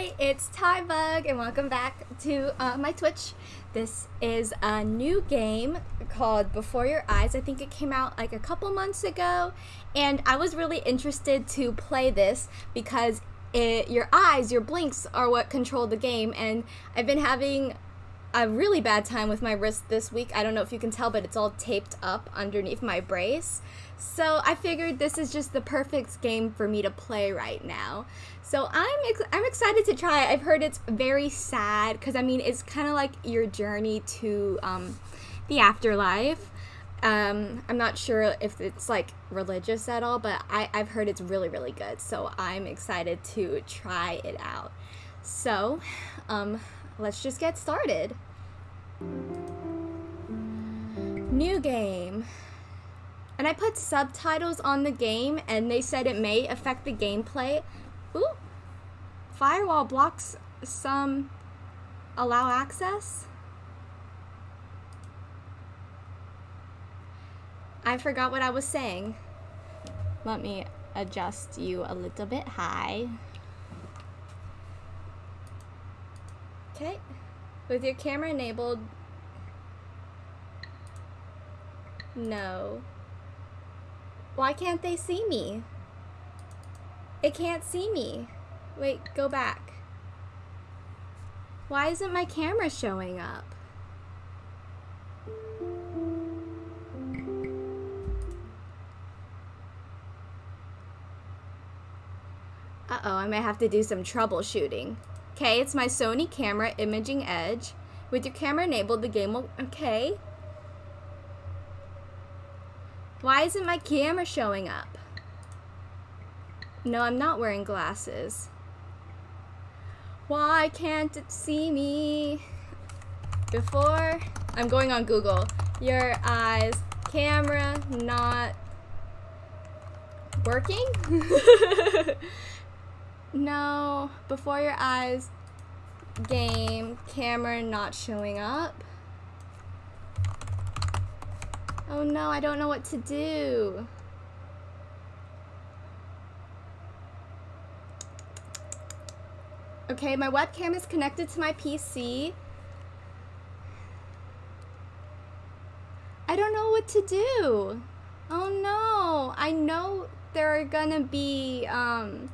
Hi, it's Tybug, and welcome back to uh, my Twitch. This is a new game called Before Your Eyes. I think it came out like a couple months ago, and I was really interested to play this because it, your eyes, your blinks, are what control the game, and I've been having a really bad time with my wrist this week. I don't know if you can tell, but it's all taped up underneath my brace. So I figured this is just the perfect game for me to play right now. So I'm ex- I'm excited to try it. I've heard it's very sad because I mean it's kind of like your journey to um, the afterlife. Um, I'm not sure if it's like religious at all, but I, I've heard it's really really good. So I'm excited to try it out. So um, let's just get started. New game. And I put subtitles on the game and they said it may affect the gameplay. Ooh. Firewall blocks some allow access. I forgot what I was saying. Let me adjust you a little bit high. Okay. With your camera enabled. No. Why can't they see me? It can't see me. Wait, go back. Why isn't my camera showing up? Uh-oh, I may have to do some troubleshooting. Okay, it's my Sony camera imaging edge. With your camera enabled, the game will... Okay. Why isn't my camera showing up? No, I'm not wearing glasses. Why can't it see me? Before, I'm going on Google. Your eyes, camera not working? no, before your eyes, game, camera not showing up. Oh no, I don't know what to do. Okay, my webcam is connected to my PC. I don't know what to do. Oh no, I know there are gonna be um,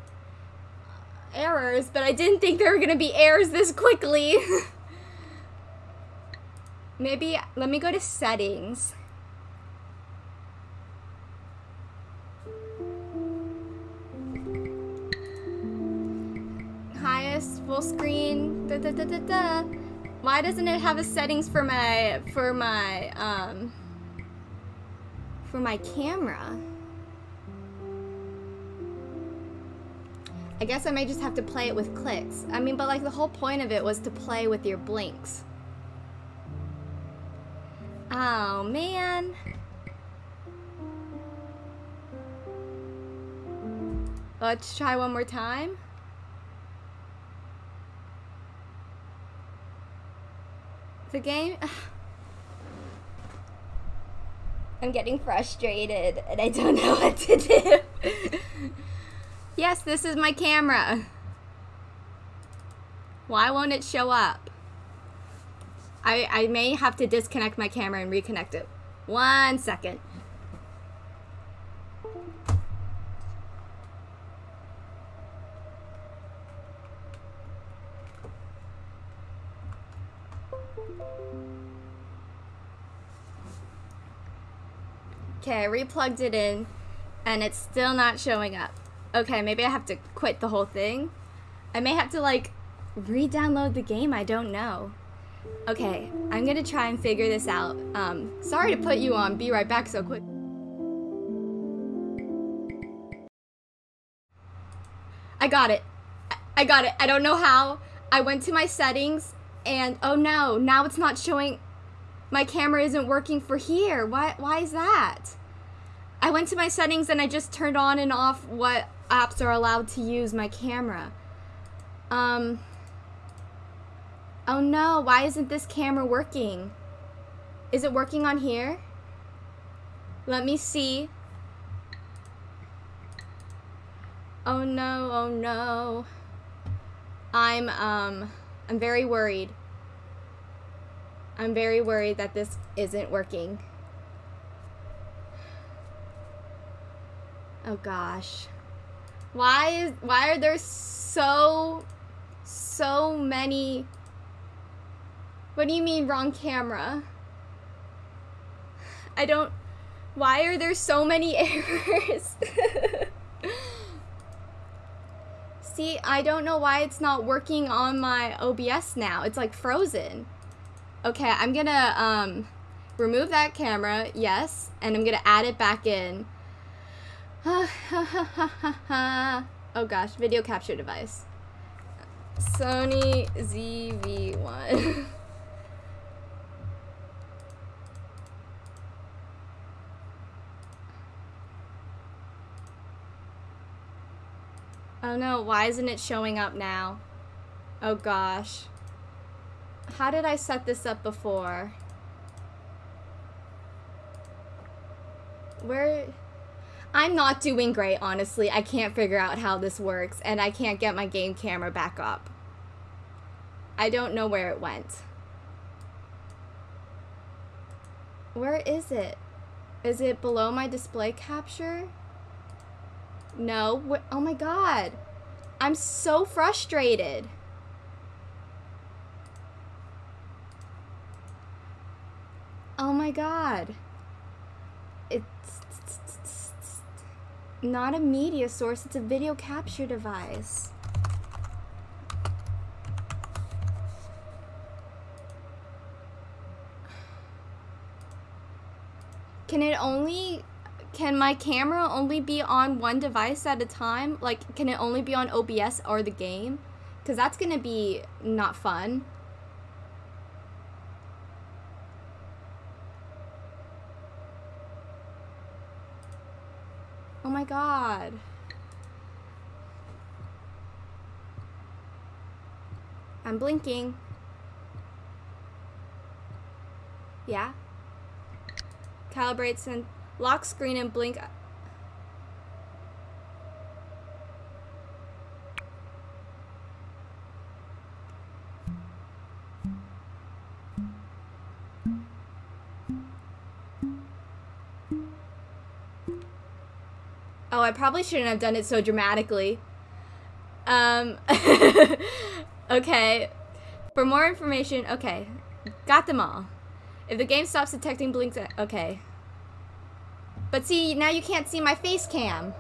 errors, but I didn't think there were gonna be errors this quickly. Maybe, let me go to settings. Full screen. Da, da, da, da, da. Why doesn't it have a settings for my for my um for my camera? I guess I may just have to play it with clicks. I mean, but like the whole point of it was to play with your blinks. Oh, man. Let's try one more time. The game... I'm getting frustrated and I don't know what to do. yes, this is my camera. Why won't it show up? I, I may have to disconnect my camera and reconnect it. One second. Okay, I replugged it in and it's still not showing up. Okay, maybe I have to quit the whole thing. I may have to like re-download the game, I don't know. Okay, I'm gonna try and figure this out. Um, sorry to put you on, be right back so quick. I got it. I got it. I don't know how. I went to my settings and oh no, now it's not showing my camera isn't working for here. Why, why is that? I went to my settings and I just turned on and off what apps are allowed to use my camera. Um, oh no, why isn't this camera working? Is it working on here? Let me see. Oh no, oh no. I'm um I'm very worried. I'm very worried that this isn't working. Oh gosh. Why is why are there so so many What do you mean wrong camera? I don't why are there so many errors? See, I don't know why it's not working on my OBS now. It's like frozen. Okay, I'm gonna um, remove that camera, yes, and I'm gonna add it back in. oh gosh, video capture device. Sony ZV-1. Oh no, why isn't it showing up now? Oh gosh. How did I set this up before? Where... I'm not doing great, honestly. I can't figure out how this works, and I can't get my game camera back up. I don't know where it went. Where is it? Is it below my display capture? No. What? Oh my god. I'm so frustrated. Oh my god. It's not a media source, it's a video capture device. Can it only can my camera only be on one device at a time? Like, can it only be on OBS or the game? Because that's going to be not fun. My god. I'm blinking. Yeah. Calibrate and Lock screen and blink. Oh, I probably shouldn't have done it so dramatically. Um, okay. For more information, okay. Got them all. If the game stops detecting blinks, okay. But see, now you can't see my face cam.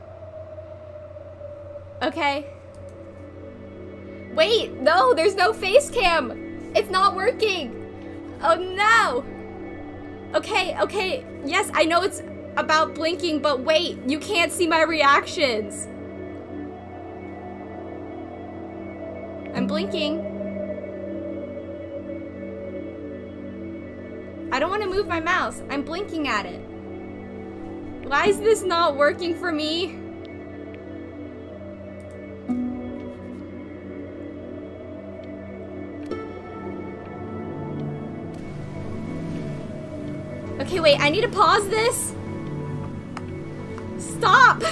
Okay. Wait, no, there's no face cam. It's not working. Oh no. Okay, okay. Yes, I know it's about blinking, but wait, you can't see my reactions. I'm blinking. I don't want to move my mouse. I'm blinking at it. Why is this not working for me? Okay, wait, I need to pause this. Stop!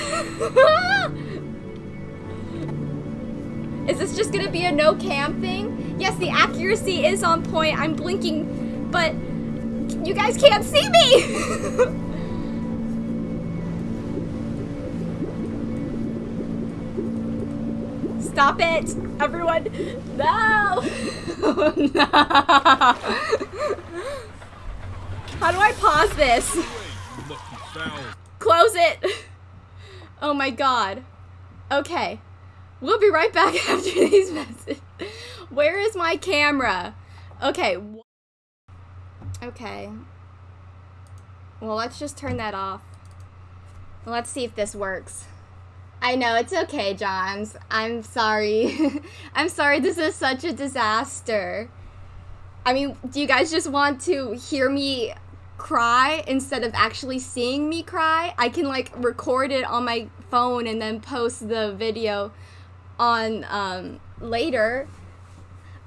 is this just gonna be a no cam thing? Yes, the accuracy is on point. I'm blinking, but you guys can't see me! Stop it! Everyone! No! no! How do I pause this? Close it! Oh my god. Okay. We'll be right back after these messages. Where is my camera? Okay. Okay. Well, let's just turn that off. Let's see if this works. I know, it's okay, Johns. I'm sorry. I'm sorry this is such a disaster. I mean, do you guys just want to hear me cry instead of actually seeing me cry? I can like record it on my phone and then post the video on um, later.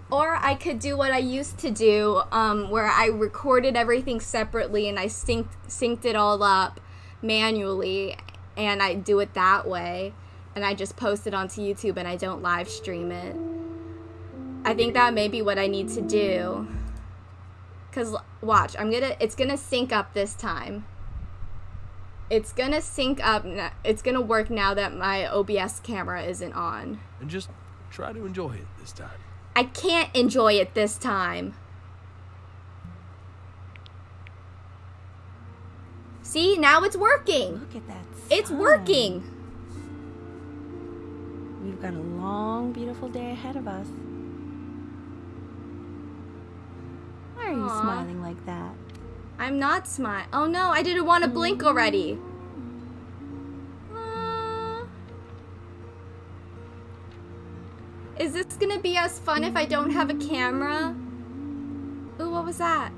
Or I could do what I used to do, um, where I recorded everything separately and I synced, synced it all up manually and I do it that way and I just post it onto YouTube and I don't live stream it. I think that may be what I need to do. Cause watch, I'm gonna. It's gonna sync up this time. It's gonna sync up. It's gonna work now that my OBS camera isn't on. And just try to enjoy it this time. I can't enjoy it this time. See, now it's working. Look at that. It's working. We've got a long, beautiful day ahead of us. Why are you smiling like that? I'm not smart. Oh no, I didn't want to blink mm-hmm. already. Aw. Is this gonna be as fun if I don't have a camera? Ooh, what was that?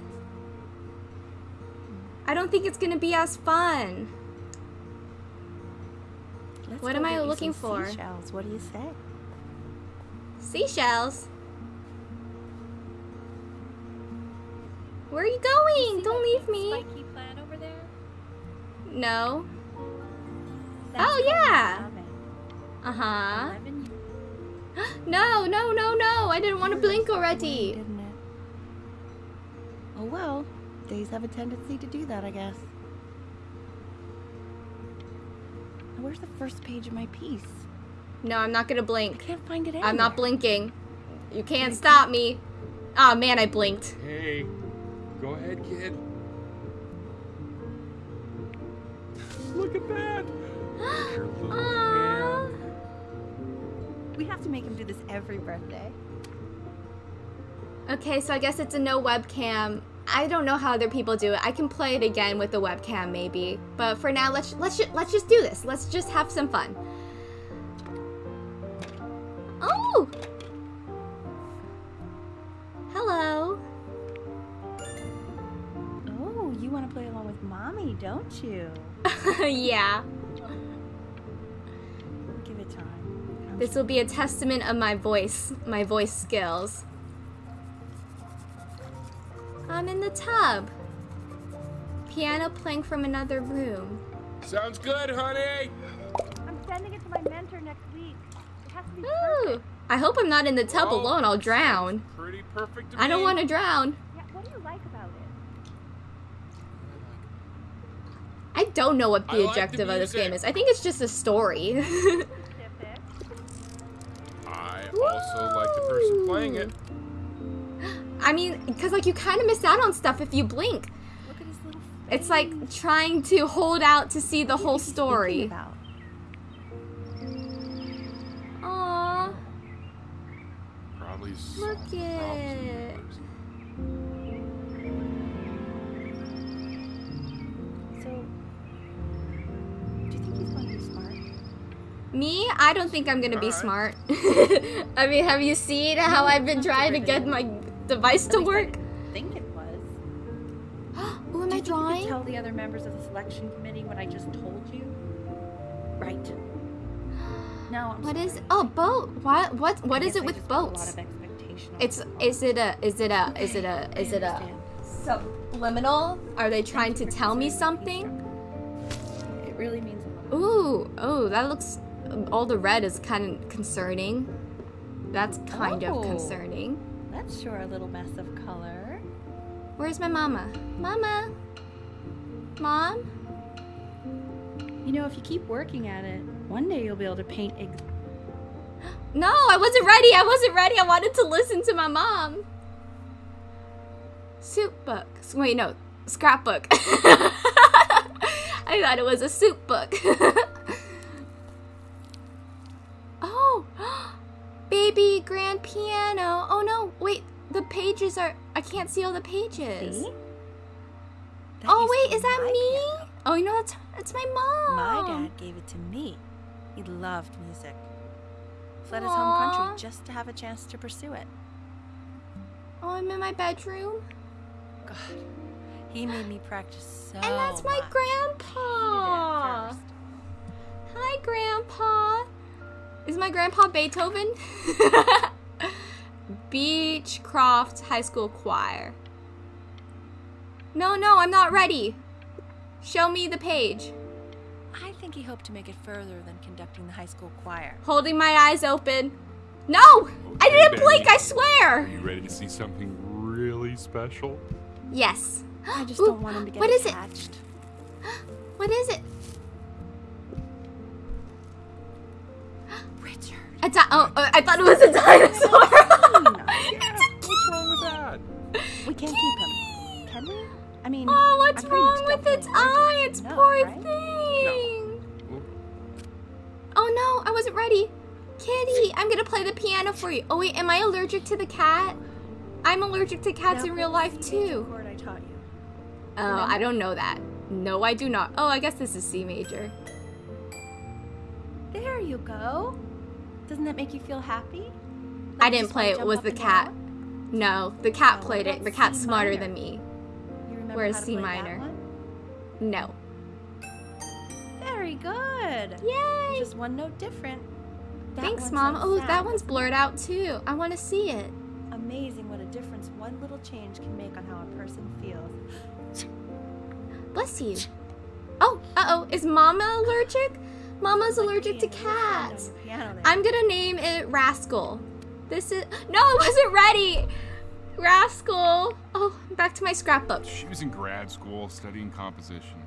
I don't think it's gonna be as fun. Let's What am I looking for? Seashells. What do you say? Seashells. Where are you going? Don't leave me. Spiky plant over there? No. That's Oh, yeah. Uh huh. No, no, no, no. I didn't want to blink already. Didn't it? Oh well, days have a tendency to do that, I guess. Where's the first page of my piece? No, I'm not gonna blink. I blink. can't find it I'm not blinking. You can't stop me. Oh man, I blinked. Hey, go ahead, kid. Look at that. Your little Aw. hand. We have to make him do this every birthday. Okay, so I guess it's a no webcam. I don't know how other people do it. I can play it again with the webcam maybe. But for now, let's let's ju- let's just do this. Let's just have some fun. Oh. Hello. Mommy, don't you? yeah. Give it time. I'm This will be a testament of my voice, my voice skills. I'm in the tub. Piano playing from another room. Sounds good, honey. I'm sending it to my mentor next week. It has to be Ooh. I hope I'm not in the tub Well, alone. I'll drown. Pretty perfect to I don't want to drown. Yeah, what do you like about it? I don't know what the I like the objective of this game is. I think it's just a story. I also like the person playing it. I mean, because like you kind of miss out on stuff if you blink. Look at his little It's like trying to hold out to see the whole What's he thinking story. Aww. Probably Look solving it. Me, I don't think I'm gonna be smart. I mean, have you seen how I've been trying to get my device to least I work? think it was. Who oh, am Do I you think you drawing? tell the other members of the selection committee what I just told you? Right. No, I'm What sorry. is? Oh, boat. What? What? What is it I with just A lot boats? It's. it. Is it a? Is it a? Is it a? Is it a? Subliminal? Are they trying to Thank tell me something? It really means a lot. Ooh, oh, that looks. All the red is kind of concerning. That's kind Oh. of concerning. That's sure a little mess of color. Where's my mama? Mama. Mom. You know, if you keep working at it, one day you'll be able to paint ex- No, I wasn't ready. I wasn't ready. I wanted to listen to my mom. Soup book. Wait, no, scrapbook. I thought it was a soup book. baby grand piano. Oh no, wait, the pages are. I can't see all the pages. See? Oh wait, is that me? piano. Oh, you know that's that's my mom. My dad gave it to me. He loved music. Fled his home country just to have a chance to pursue it. Oh, I'm in my bedroom. God, he made me practice so And that's my much. grandpa. Hated it at first. Hi, Grandpa. Is my grandpa Beethoven? Beechcroft High School Choir. No, no, I'm not ready. Show me the page. I think he hoped to make it further than conducting the high school choir. Holding my eyes open. No! I didn't Benny. blink, I swear! Are you ready to see something really special? Yes. I just Ooh, don't want him to get attached. what is it? What is it? Richard. A di- oh, uh, I thought it was a dinosaur. What's wrong with that? we can't keep him. Can we? I mean, oh, what's I'm wrong with its eye? Its no, poor right? thing. Oop. Oh no, I wasn't ready. Kitty, I'm gonna play the piano for you. Oh wait, am I allergic to the cat? I'm allergic to cats Now in real life the C major too. I taught you. Oh, I don't know that. No, I do not. Oh, I guess this is C major. There you go. Doesn't that make you feel happy? I Like you didn't play it. Was the cat. down? No, the cat Oh, played it. The cat's C smarter minor. than me. You remember Where's how to C minor? one? No. Very good. Yay! Just one note different. That Thanks, Mom. Oh, that one's blurred out too. I want to see it. Amazing what a difference one little change can make on how a person feels. Bless you. Oh, uh oh. Is Mama allergic? Mama's Like allergic to being a little friend on cats. the piano there. I'm gonna name it Rascal. This is. No, it wasn't ready! Rascal. Oh, back to my scrapbook. She was in grad school studying composition.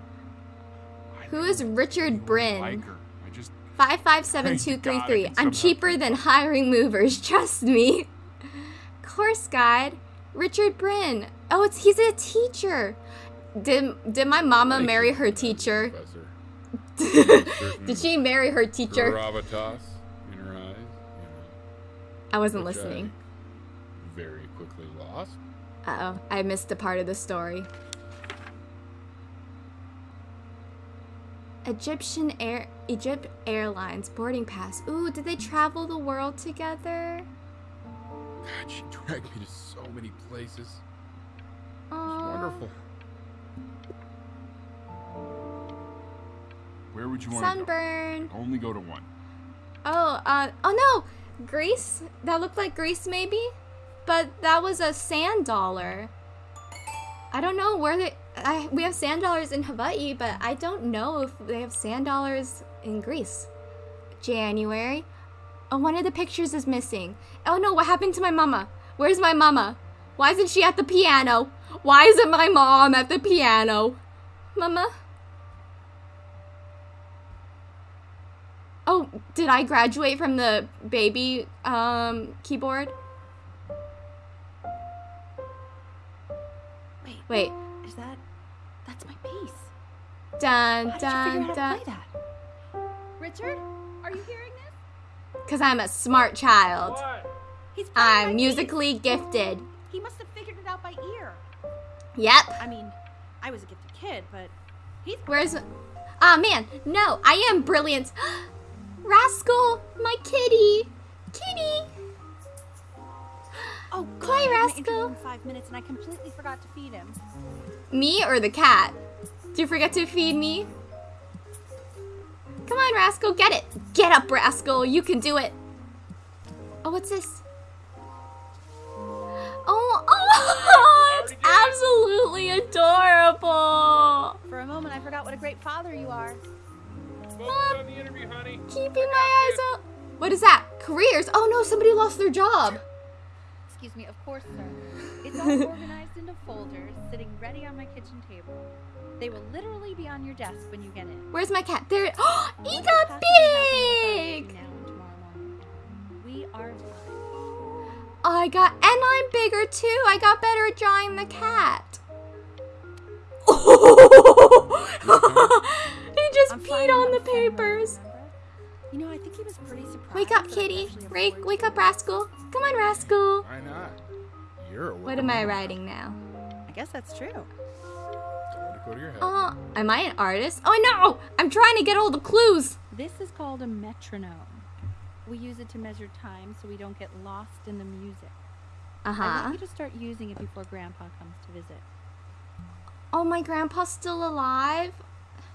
I Who is Richard Brynn? like her. I just 557233. God, I I'm cheaper than hiring movers, trust me. Course guide, Richard Brynn. Oh, it's he's a teacher. Did did my mama marry her teacher? Did she marry her teacher? Gravitas in her eyes. You know, I wasn't listening. I very quickly lost. Uh oh, I missed a part of the story. Egyptian Air Egypt Airlines boarding pass. Ooh, did they travel the world together? God, she dragged me to so many places. It was wonderful. Where would you want to Sunburn. go? Only go to one. Oh, uh, oh no, Greece. That looked like Greece, maybe, but that was a sand dollar. I don't know where they. I, we have sand dollars in Hawaii, but I don't know if they have sand dollars in Greece. January. Oh, one of the pictures is missing. Oh no, what happened to my mama? Where's my mama? Why isn't she at the piano? Why isn't my mom at the piano? Mama? Oh, did I graduate from the baby um, keyboard? Wait, Wait. is that? That's my piece. Dun How dun figure dun. to play that? Richard, are you hearing this? Because I'm a smart child. He's playing I'm piece. musically gifted. He must have figured it out by ear. Yep. I mean, I was a gifted kid, but he's Where's. Ah, man. No, I am brilliant. Rascal, my kitty. Kitty. Oh, God, Hi, I had my Rascal. in five minutes, and I completely forgot to feed him. Me or the cat? Did you forget to feed me? Come on, Rascal, get it. Get up, Rascal. You can do it. Oh, what's this? Oh, oh, it's absolutely adorable. For a moment, I forgot what a great father you are. Focus on the interview, honey. Keeping my eyes up. What is that? Careers. Oh no, somebody lost their job. Excuse me, of course, sir. It's all organized into folders, sitting ready on my kitchen table. They will literally be on your desk when you get in. Where's my cat? There. Oh, he got big. between Now and tomorrow morning. We are. I got, and I'm bigger too. I got better at drawing the cat. he just I'm peed on the papers. You know, I think he was pretty surprised. Wake up, kitty. actually Wake, wake up, rascal. Come on, rascal. Why not? You're a What am I writing now? I guess that's true. Don't let go to your head. Oh, am I an artist? Oh no! I'm trying to get all the clues. This is called a metronome. We use it to measure time so we don't get lost in the music. Uh huh. I huh. want you to start using it before Grandpa comes to visit. Oh, my grandpa's still alive?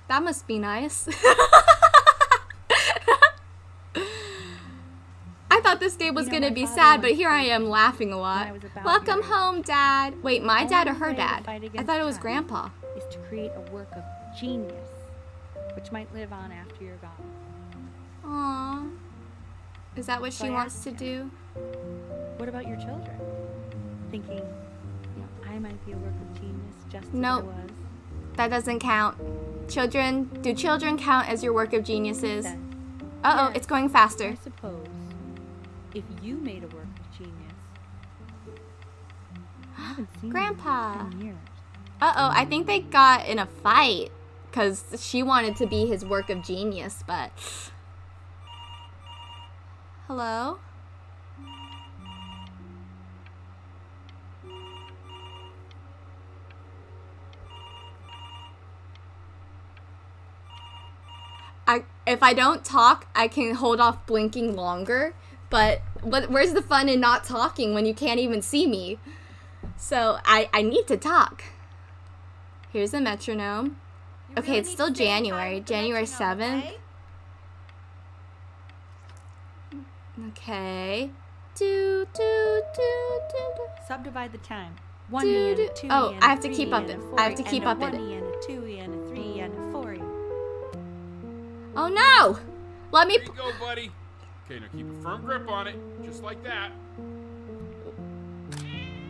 That must be nice. I thought this game was You know, gonna be sad, but here I am laughing a lot. I was about Welcome home, Dad. Wait, my dad or her dad? I thought it was Grandpa. Is to create a work of genius, which might live on after you're gone. Aww. Is that what So she I wants to him. do? What about your children? Thinking, you know, I might be a work of genius just as Nope. I was. That doesn't count. Children, do children count as your work of geniuses? Said, Uh oh, Yes. it's going faster. I suppose if you made a work of genius, I haven't seen Grandpa. 10 years. Uh oh, I think they got in a fight because she wanted to be his work of genius, but. Hello? I if I don't talk, I can hold off blinking longer. But but where's the fun in not talking when you can't even see me? So I I need to talk. Here's a metronome. Okay, it's still January, January 7th. Okay. Do do do do do. Subdivide the time. One Do, and do- a two oh, and I have to keep up it. I have to keep up it. e and a two e and a three e and a four e. Oh no! Let me. There you go, buddy. Okay, now keep a firm grip on it, just like that.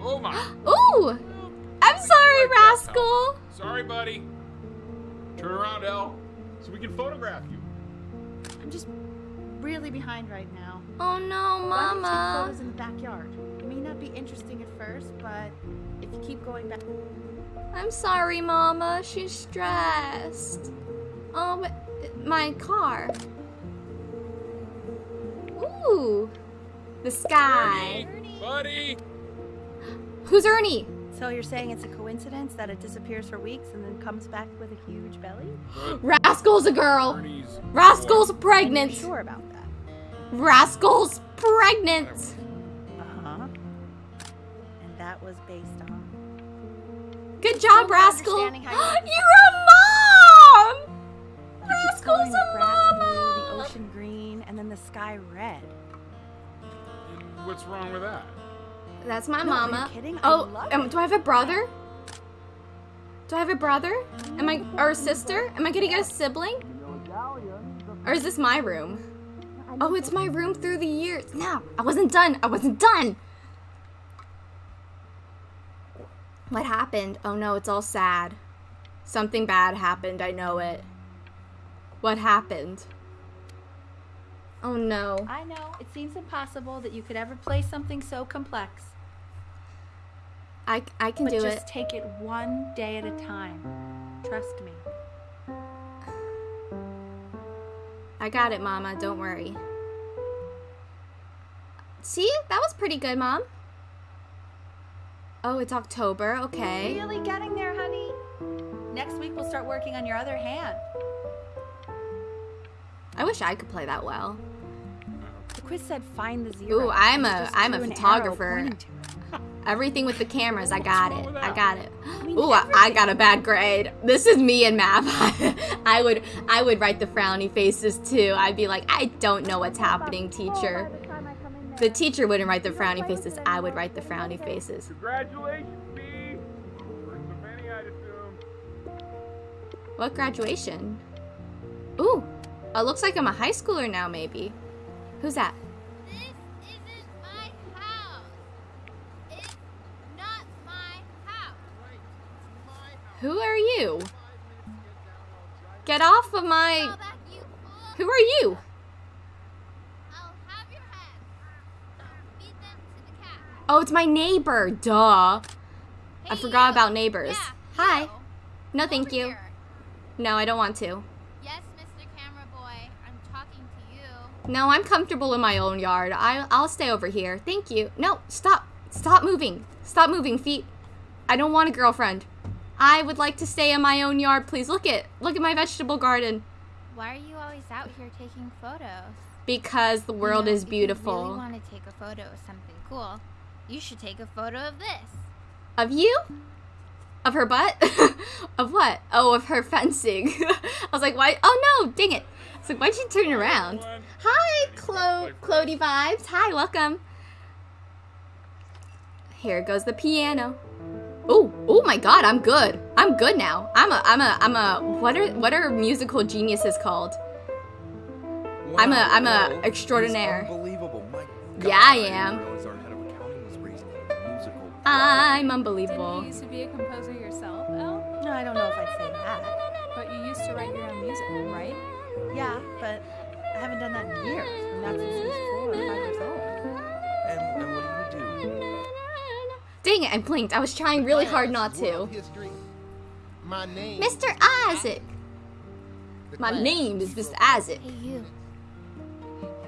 Oh my. Ooh! I'm sorry, Like rascal. Sorry, buddy. Turn around, Elle, so we can photograph you. I'm just really behind right now. Oh no, Why don't take photos in the backyard? It may not be interesting at first, but if you keep going back, I'm sorry, mama. She's stressed. Oh, but my car. Ooh, the sky. Ernie, buddy. Who's Ernie? so you're saying it's a coincidence that it disappears for weeks and then comes back with a huge belly? But Rascal's a girl. Ernie's Rascal's boy. pregnant. You're sure about that? Rascal's pregnant. Uh huh. And that was based on. Good job, Still Rascal. you- You're a mom. You keep Rascal's coloring the grass blue, the ocean green, and then the sky red. And What's wrong with that? That's my No, are you mama. kidding? I Oh, love um, do I have a brother? Do I have a brother? Am I or a sister? Am I gonna get a sibling? Or is this my room? Oh, it's my room through the years. No, I wasn't done. I wasn't done. What happened? Oh no, it's all sad. Something bad happened. I know it. What happened? Oh no. I know it seems impossible that you could ever play something so complex, I, I can but do just it. take it one day at a time. Trust me. I got it, Mama. Don't worry. See? That was pretty good, Mom. Oh, it's October. Okay. Really getting there, honey. Next week we'll start working on your other hand. I wish I could play that well. The quiz said find the zero. Ooh, I'm and you a- just I'm a drew an arrow photographer. pointing to it. Everything with the cameras, I got it. I got it. mean, Ooh, I, I got a bad grade. This is me in math. I would I would write the frowny faces too. I'd be like, I don't know what's happening, oh, teacher. The teacher wouldn't write the frowny faces. I would write the frowny faces. Congratulations, B. First of many, I'd assume. What graduation? Ooh, Oh, it looks like I'm a high schooler now, maybe. Who's that? This isn't my house. It's not my house. Who are you? Get off of my. Call back, you fool. Who are you? I'll have your head. I'll feed them to the cat. Oh, it's my neighbor. Duh. I forgot you. about neighbors. Yeah, Hi. No, thank you. here. No, I don't want to. Yes, Mr. Camera Boy. I'm talking to you. No, I'm comfortable in my own yard. I, I'll stay over here. Thank you. No, stop. Stop moving. Stop moving, feet. I don't want a girlfriend. I would like to stay in my own yard, please. Look at look at my vegetable garden. Why are you always out here taking photos? Because the world You know, is If you really beautiful. want to take a photo of something cool, you should take a photo of this. Of you? Of her butt? of what? Oh, of her fencing. I was like, why? Oh no, dang it. I was like, why'd you turn around? Hi, Ready to Chloe, Clody vibes. Hi, welcome. Here goes the piano. Oh, oh my God, I'm good. I'm good now. I'm a, I'm a, I'm a. What are, what are musical geniuses called? I'm a I'm a extraordinaire. he's Unbelievable. My Yeah, I am. realize our head of accounting was raised in a musical. I'm Didn't unbelievable. you used to be a composer yourself, Elle? No, I don't know if I'd say that. But you used to write your own music, right? Yeah, but I haven't done that in years. Not since I was four or five years old. And, and what do you do? Dang it, I blinked. I was trying really hard not to. My name. Mr. Isaac. My name is is Mr. Isaac. Hey, you.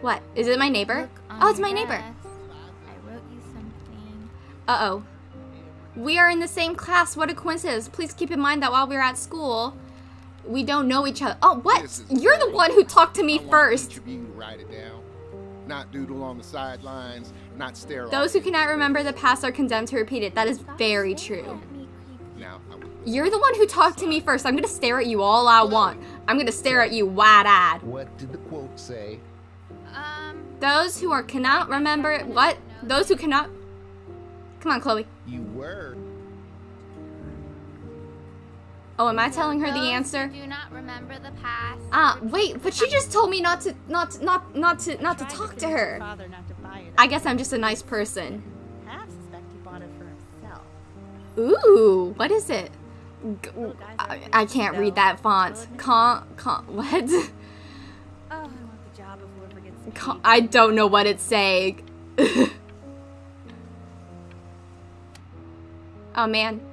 What? Is it my neighbor? Oh, it's my neighbor. I wrote you something. Uh oh. We are in the same class. What a coincidence. Please keep in mind that while we were at school, we don't know each other. Oh, what? You're the one who talked to me I first. each to write it down. Not doodle on the sidelines. Not stare. Those who cannot remember the past are condemned to repeat it. That is very true. Let Now, You're the one who talked to me first. I'm gonna stare at you all I want. I'm gonna stare at you wide eyed. what did the quote say? Um, Those who are cannot remember what? Those who cannot. Come on, Chloe. You were. Oh, am I telling her the those answer? Do not remember the past. Ah, wait, but she just told me not to, not, not, not to, not to talk to her. Father not to buy it. I guess I'm just a nice person. half suspect he bought it for himself. Ooh, what is it? G- I, like I this, can't read that font. Con, con, what? Oh, I want the job of whoever gets paid. Con, I don't know what it's saying. oh man.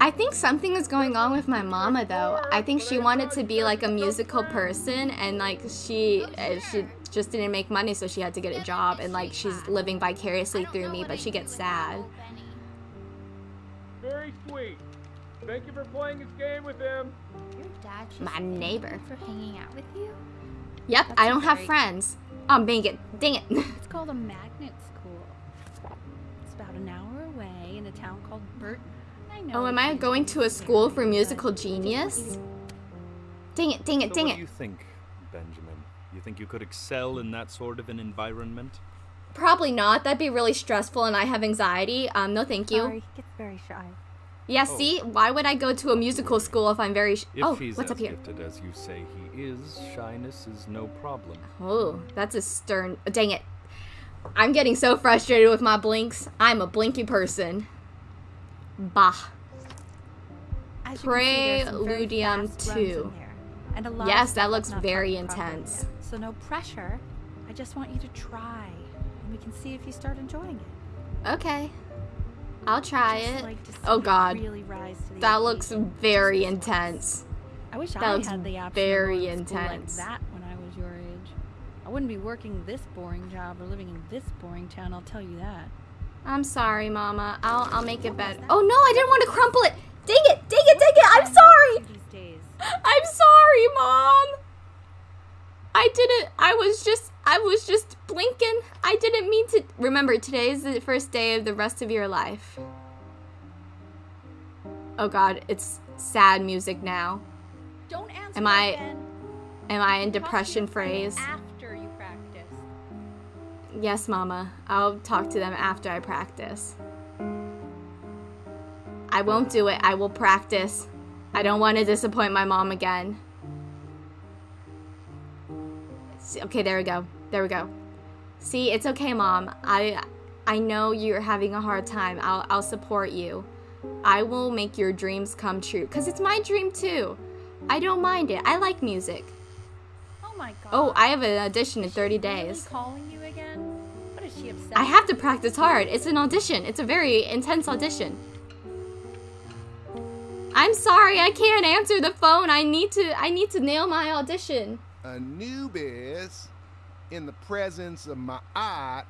I think something is going on with my mama though. I think she wanted to be like a musical person and like she uh, she just didn't make money so she had to get a job and like she's living vicariously through me but she gets sad. Very sweet. Thank you for playing this game with him. Your dad My neighbor. for hanging out with you. Yep, That's I a don't have friends. I'm being it. Dang it. It's called a magnet school. It's about an hour away in a town called Burton. I know. Oh, am I going to a school for musical I just want genius? you to- Dang it, dang it, So dang what it. do you think, Benjamin? You think you could excel in that sort of an environment? Probably not. That'd be really stressful and I have anxiety. Um, no thank you. Sorry, he gets very shy. Yeah, Oh. see? Why would I go to a musical school if I'm very sh- If Oh, he's what's up here? gifted as you say he is, shyness is no problem. Oh, that's a stern. Dang it. I'm getting so frustrated with my blinks. I'm a blinky person. Bah. As you can see, there's some very Preludium fast runs in 2. and a lot Yes, that looks very intense. So no pressure. I just want you to try, and we can see if you start enjoying it. Okay. I'll try Just it. like Oh god. Really That looks very intense. I wish That I looks had the option very to intense. like that when I was your age. I wouldn't be working this boring job or living in this boring town. I'll tell you that. I'm sorry, Mama. I'll I'll make it better. Oh no, I didn't want to crumple it. Dang it, dang it, dang it. I'm sorry. I'm sorry, Mom. I didn't. I was just. I was just blinking. I didn't mean to. Remember, today is the first day of the rest of your life. Oh God, it's sad music now. Don't answer Am I-. Am I in Talk to your depression friends Yes, Mama. I'll talk to them after I practice. I won't do it. I will practice. I don't want to disappoint my mom again. Okay, there we go. There we go. See, it's okay, Mom. I I know you're having a hard time. I'll I'll support you. I will make your dreams come true cuz it's my dream too. I don't mind it. I like music. Oh my god. Oh, I have an audition in 30 she days. Really calling you again? What is she upset? I have to practice hard. It's an audition. It's a very intense audition. I'm sorry, I can't answer the phone. I need to I need to nail my audition. Anubis, in the presence of Ma'at,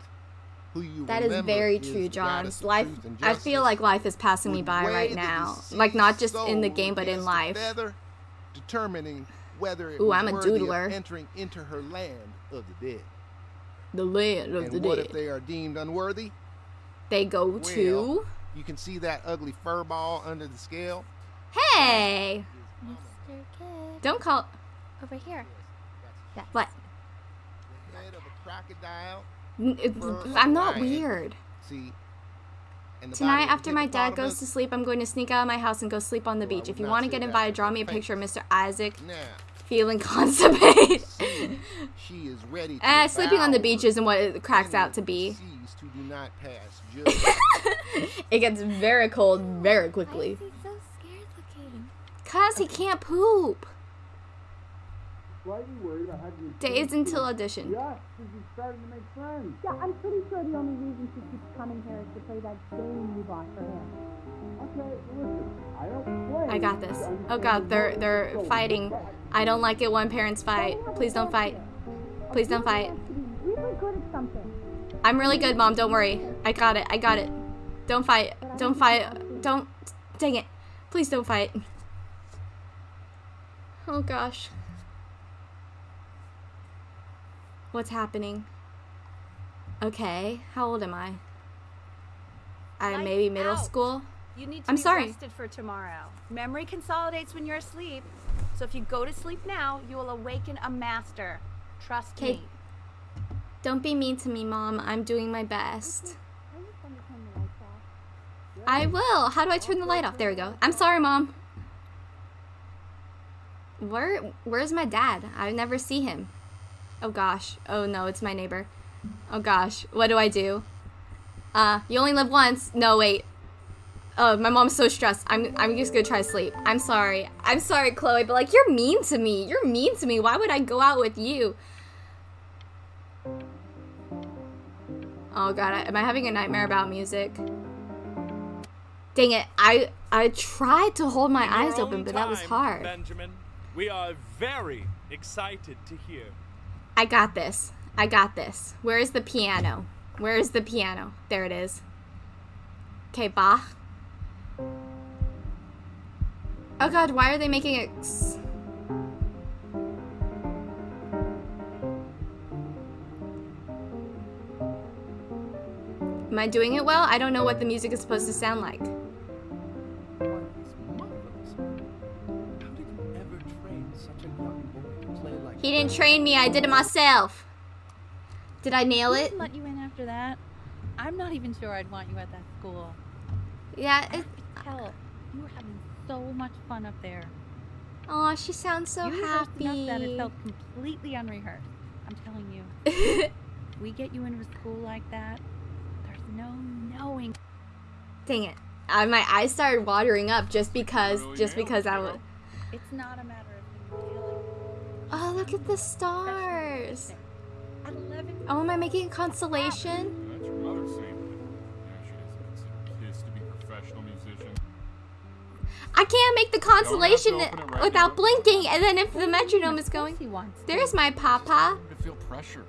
who you That is very true, the John. Life I feel like life is passing me by right now. Like not just in the game but in life. feather, determining whether it Ooh, was I'm a worthy of doodler. entering into her land of the dead. The land of and the what dead. if they are deemed unworthy? They go to You can see that ugly fur ball under the scale. Hey! Mr. Kid. Don't call Over here. Yes. what? The head of a crocodile. N- it- Fur I'm not lion. weird. See. Tonight, body of a after my dad goes to sleep, I'm going to sneak out of my house and go sleep on the Well, beach. If you want to get that invited, as draw me a picture of. Mr. Isaac Now, feeling constipated. see, she is ready to Eh, sleeping on the vow beach isn't what it cracks out to be. seas do not pass. It gets very cold very quickly. Why he so? Cause he can't poop. Slightly worried about having Days until audition. Yeah, since you starting to make friends. Yeah, I'm pretty sure the only reason she keeps coming here is to play that game you bought for him. Okay, listen, I don't play. I got this. Oh god, they're they're fighting. I don't like it when parents fight. Please don't fight. Please don't fight. Really good at something. I'm really good, mom. Don't worry. I got it. I got it. Don't fight. Don't fight. Don't. Dang it. Please don't fight. Oh gosh. What's happening? Okay. How old am I? I Lights maybe middle out. school. You need to I'm be sorry. rested for tomorrow. Memory consolidates when you're asleep. So if you go to sleep now, you will awaken a master. Trust Okay. me. Don't be mean to me, mom. I'm doing my best. I will. How do I turn the light off? There we go. I'm sorry, mom. Where where's my dad? I never see him. Oh gosh. Oh no, it's my neighbor. Oh gosh. What do I do? Uh, you only live once. No, wait. Oh, my mom's so stressed. I'm I'm just gonna try to sleep. I'm sorry. I'm sorry, Chloe, but like you're mean to me. You're mean to me. Why would I go out with you? Oh god, I- am I having a nightmare about music? Dang it. I I tried to hold my eyes open, but that was hard. Benjamin, we are very excited to hear. I got this. I got this. Where is the piano? Where is the piano? There it is. Okay, Bach. Oh god, why are they making it Am I doing it well? I don't know what the music is supposed to sound like. Marvelous, marvelous. How did you ever train such a young boy to play like He didn't train me, I did it myself. Did I nail it? let you in after that? I'm not even sure I'd want you at that school. Yeah, it, tell you were having so much fun up there. oh, she sounds so you rehearsed enough that it felt completely unrehearsed. I'm telling you, we get you into a school like that, there's no knowing. Dang it. Uh, my eyes started watering up just because, Really just because I girl. would. It's not a matter of you feeling. Oh, look at the stars. At 11, Oh, am I making a constellation? I can't make the constellation right without now. blinking, and then if the metronome is going. he wants. There's my papa. I feel pressure.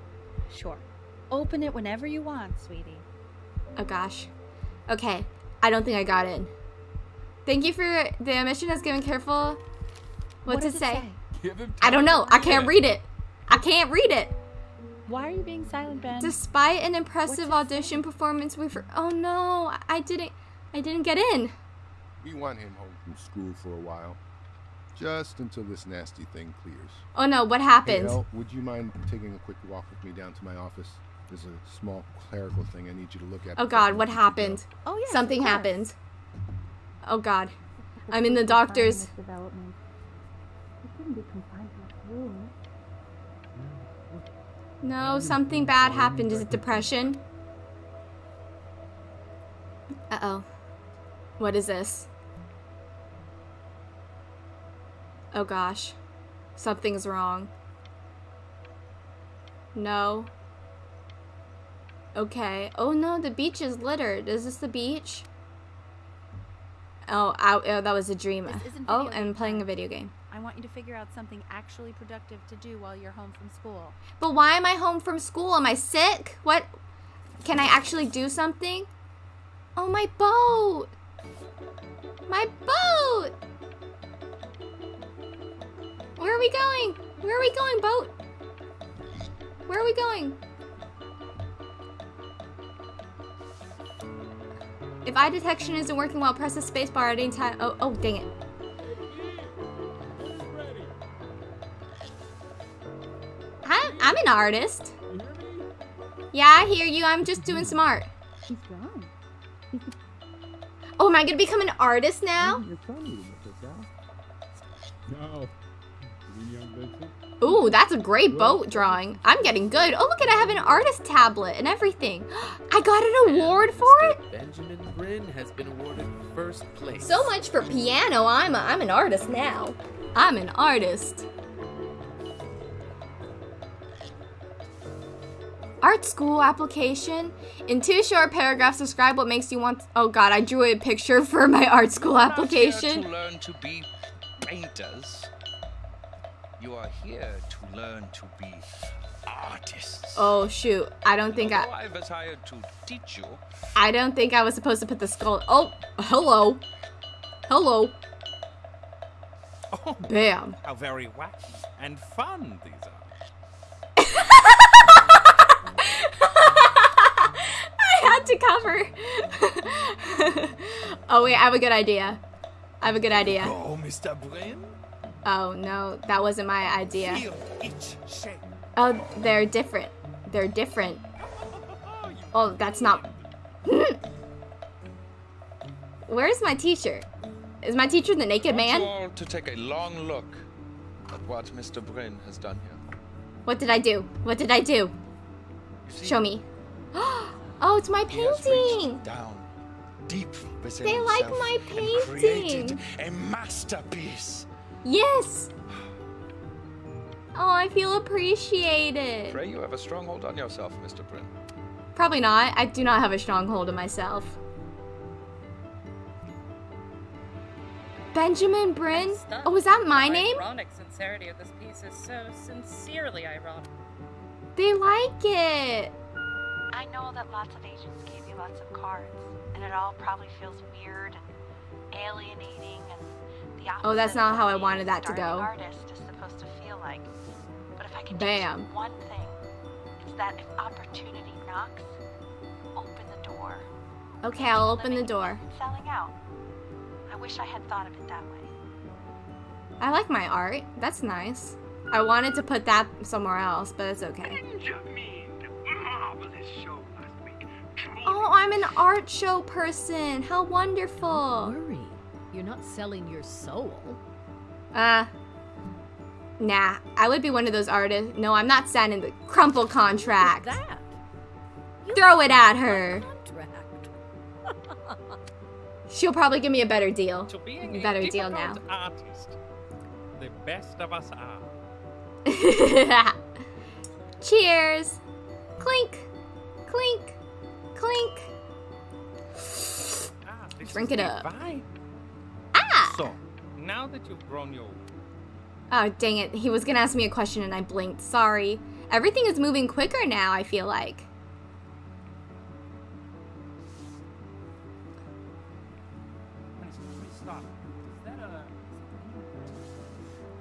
Sure. Open it whenever you want, sweetie. Oh gosh. Okay, I don't think I got in. Thank you for the mission has given careful. What, does to it say? Give him I don't know. I can't read it. I can't read it. Why are you being silent, Ben? Despite an impressive it audition performance, we for oh no, I didn't, I didn't get in. We want him home from school for a while. Just until this nasty thing clears. Oh no, what Hey, happened? Elle, would you mind taking a quick walk with me down to my office? There's a small clerical thing I need you to look at. Oh God, what let you go. happened? oh yeah. Something happened. Oh God, I'm in the doctor's. Development. It shouldn't be confined to a room. No, something bad happened. Is it depression? Uh oh. What is this? Oh gosh. Something's wrong. No. Okay. Oh no, the beach is littered. Is this the beach? Oh, I, oh that was a dream. Oh, I'm playing a video game. I want you to figure out something actually productive to do while you're home from school. But why am I home from school? Am I sick? What? Can I actually do something? Oh, my boat! My boat! Where are we going? Where are we going, boat? Where are we going? If eye detection isn't working well, press the spacebar at any time. Oh, oh, dang it. I'm, I'm an artist. You hear me? Yeah, I hear you. I'm just doing some art. Oh, am I gonna become an artist now? Your phone meeting with this, Al. No. Ooh, that's a great boat drawing. I'm getting good. Oh, look at I have an artist tablet and everything. I got an award for it. Benjamin Brynn has been awarded first place. So much for piano. I'm a, I'm an artist now. I'm an artist. Art school application. In two short paragraphs, describe what makes you want. Oh God, I drew a picture for my art school You're not here application. to learn to be painters. You are here to learn to be artists. Oh shoot, I don't think Although I. I was hired to teach you. I don't think I was supposed to put the skull. Oh, hello, hello. Oh, Bam. how very wacky and fun these are. I had to cover. oh wait, I have a good idea. I have a good idea. Oh, Mr. Oh no, that wasn't my idea. Feel each shape. Oh, they're different. They're different. Oh, that's not. Where's my teacher? Is my teacher the naked man? all to take a long look at what Mr. Brynn has done here. What did I do? What did I do? See, Show me. Oh, it's my painting. down deep within They like my painting. a masterpiece. Yes. Oh, I feel appreciated. Pray you have a stronghold on yourself, Mr. Brynn. Probably not. I do not have a stronghold of myself. Benjamin Brynn? Oh, is that my name? The name? ironic sincerity of this piece is so sincerely ironic. They like it. I know that lots of agents gave you lots of cards, and it all probably feels weird and alienating and the opposite Oh, that's not how I wanted that to go. artist is supposed to feel like. But if I can Bam. teach one thing, it's that if opportunity knocks, open the door. Okay, I'll open the door. selling out. I wish I had thought of it that way. I like my art. That's nice. I wanted to put that somewhere else, but it's okay. Benjamin, marvelous show last week. Oh, I'm an art show person. How wonderful. Worry. You're not selling your soul. Uh, nah. I would be one of those artists. No, I'm not signing the crumple contract. That. Throw it at her. Contract. She'll probably give me a better deal. To being a Better deal now. artist. The best of us are. Cheers. Clink. Clink. Clink. Ah, Drink it up. divine. Now that you've grown your Oh, dang it. He was gonna ask me a question and I blinked. Sorry. Everything is moving quicker now, I feel like.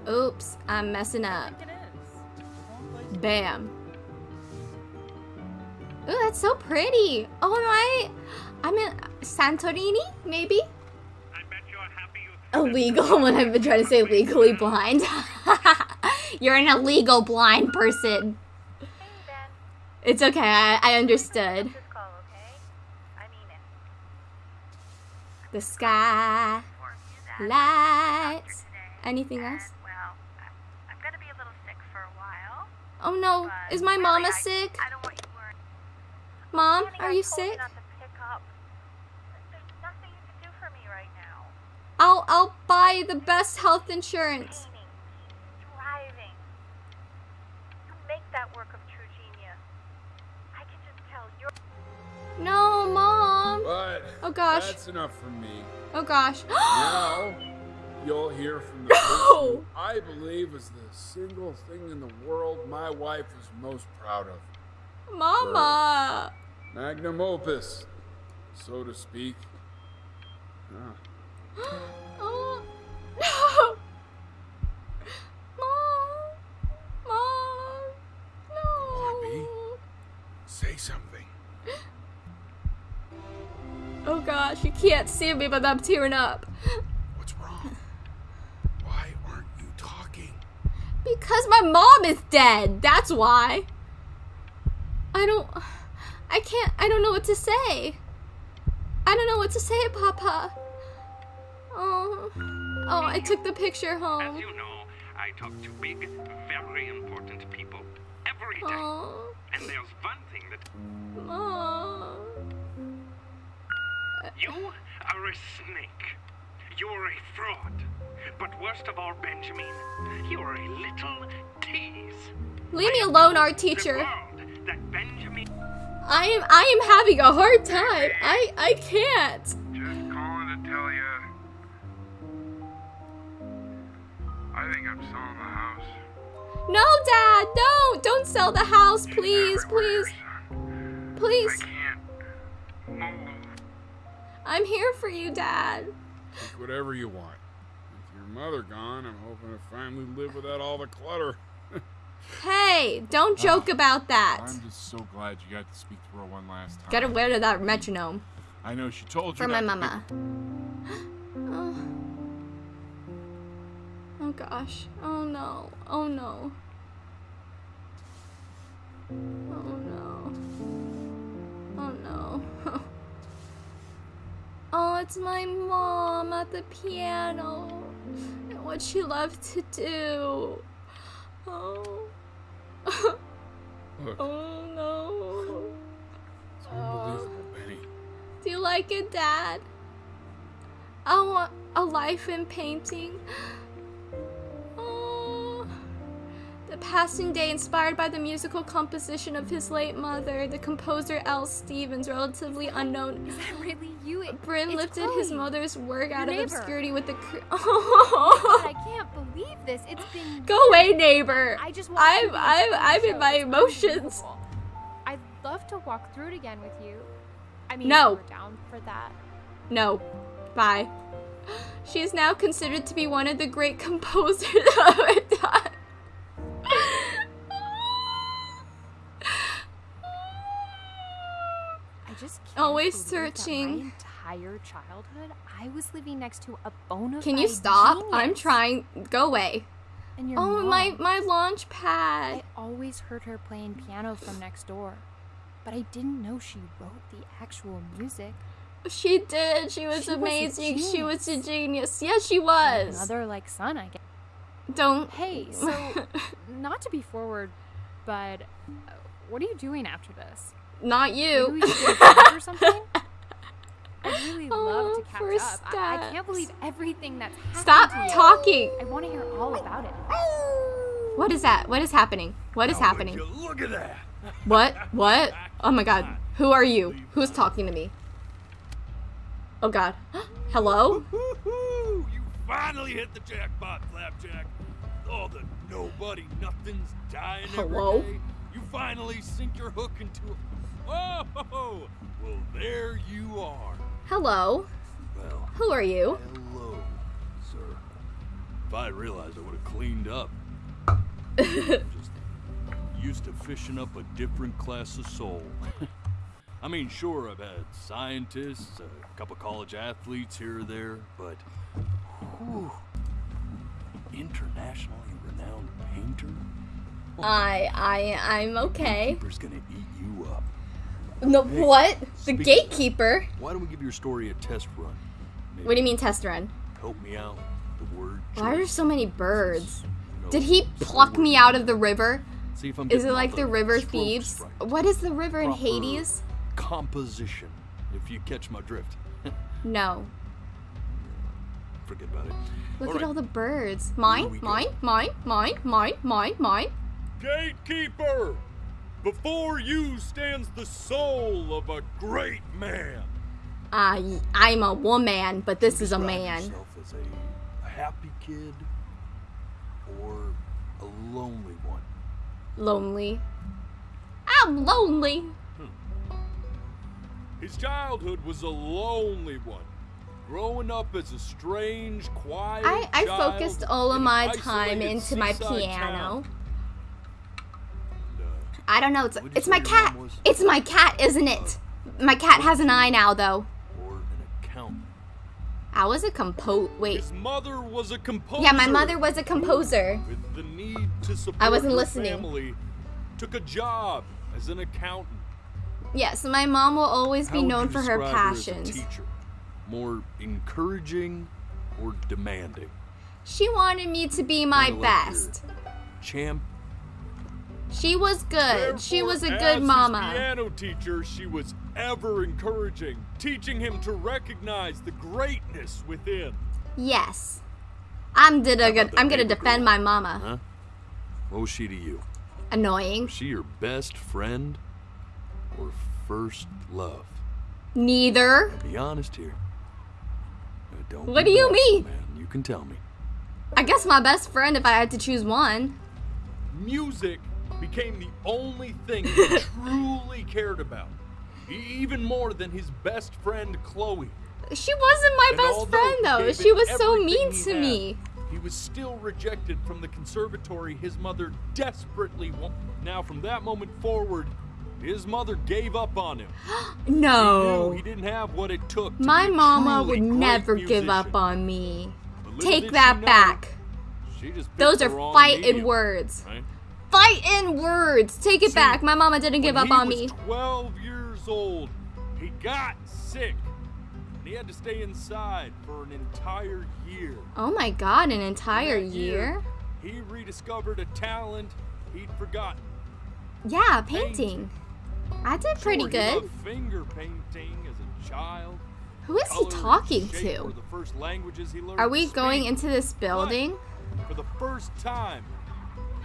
Oops, I'm messing up. Bam. Ooh, that's so pretty. Oh my. I'm in Santorini, maybe? Illegal when I've been trying to say legally blind. You're an illegal blind person. It's okay, I, I understood. The sky, lights. Anything else? Oh no, is my mama sick? Mom, are you sick? not to pick up. There's nothing you can do for me right now. I'll I'll buy the best health insurance. Painting. You make that work of true genius. I can just tell you're. No, mom. But Oh gosh. that's enough for me. Oh gosh. now you'll hear from the No. I believe is the single thing in the world my wife is most proud of. Mama. Magnum opus, so to speak. Ah. Oh no. Mom. Mom. No. Say something. Oh gosh, you can't see me, but I'm tearing up. What's wrong? Why aren't you talking? Because my mom is dead. That's why. I don't. I can't. I don't know what to say. I don't know what to say, Papa. Oh. Oh, I took the picture As home. you know, I talk to big, very important people every day. Oh. And there's one thing that Oh. you are a snake. You're a fraud. But worst of all, Benjamin, you're a little tease. Leave me alone, art teacher. That Benjamin I am I am having a hard time. I I can't. I'm selling the house. No, Dad, don't. Don't sell the house, please, please. Please. I'm here for you, Dad. Think whatever you want. With your mother gone, I'm hoping to finally live without all the clutter. Hey, don't ah, joke about that. I'm just so glad you got to speak to her one last time. Gotta wear to that metronome. I know she told you For my mama. Oh. Oh gosh. Oh no. Oh no. Oh no. Oh no. oh, it's my mom at the piano. And what she loved to do. Oh. Oh no. It's unbelievable, Benny. Do you like it, Dad? I want a life in painting. Passing day inspired by the musical composition of his late mother, the composer L. Stevens, relatively unknown. Is that really you? It, lifted his mother's work out of obscurity with the. Cr- God, I can't believe this. It's been. Go away, neighbor. I just want I'm to be a I'm I'm in my emotions. I'd love to walk through it again with you. I mean, No. down for that. No. Bye. She is now considered to be one of the great composers of our time. I just Always searching. My entire childhood, I was living next to a bona Can you stop? genius. I'm trying. Go away. And your Oh, my mom. my launch pad. I always heard her playing piano from next door, but I didn't know she wrote the actual music. She did. She was She was amazing. she was a genius. Yes, she was. Mother like son, I guess. Don't. Hey, so not to be forward, but uh, what are you doing after this? Not you. Maybe we should get a or something. I'd really love Oh, to catch up. I, I can't believe everything that's happening. Stop to you. talking. I want to hear all about it. What is that? What is happening? What is happening? Look at that. What? What? Oh my god. Who are you? Who's talking to me? Oh god. Hello? You finally hit the jackpot, Flapjack. All the nobody nothings dying Hello? every day. You finally sink your hook into a... Whoa! Well, there you are. Hello? Well, Who are you? hello, sir. If I realized, I would have cleaned up. Just used to fishing up a different class of soul. I mean, sure, I've had scientists, a couple college athletes here or there, but whew, internationally renowned painter? I I I'm okay. Gatekeeper's gonna eat you up. No Hey, what? The gatekeeper? Why don't we give your story a test run? What do you mean test run? Help me out. The word. Why are there so many birds? know, Did he pluck me out of the river? See if I'm Is it like the river thieves? right. What is the river in Hades? Composition, if you catch my drift. No. Forget about it. Look All at right. all the birds. Mine, mine, mine, mine, mine, mine, mine. Gatekeeper! Before you stands the soul of a great man. I I'm a woman, but this is a man. as a, a happy kid or a lonely one. Lonely. I'm lonely. Hmm. His childhood was a lonely one. Growing up as a strange, quiet I, I focused all of my time into my piano. town. Uh, I don't know. It's it's my cat. It's my cat, isn't it? Uh, my cat has an eye now, though. Or an accountant. I was a compo. Wait. His mother was a composer. Yeah, my mother was a composer. With the need to support I wasn't listening. family, took a job as an accountant. Yes, my mom will always How be known for her passions. her More encouraging or demanding? She wanted me to be my best. champ. She was good. She was a good mama. piano teacher, she was ever encouraging, teaching him to recognize the greatness within. Yes. I'm did a good. I'm gonna defend my mama. Huh? What was she to you? Annoying. Was she your best friend or first love? Neither. Be honest here. Don't What do you bashful, mean? Man. You can tell me. I guess my best friend if I had to choose one. Music became the only thing he truly cared about, even more than his best friend Chloe. She wasn't my And best friend though. She was so mean to had, me. He was still rejected from the conservatory his mother desperately wanted. Now, from that moment forward, his mother gave up on him. No. Knew he didn't have what it took. To My mama would never give up on me. Take that back. Those are fighting medium, words. right? Fighting words. Take it See, back. My mama didn't give up he on was me. 12 years old, he got sick. And he had to stay inside for an entire year. Oh my god, an entire That year? He rediscovered a talent he'd forgotten. Yeah, painting. I did pretty Sure, good. finger painting as a child. Who is he talking to? the first languages he learned Are we going into this building? For the first time,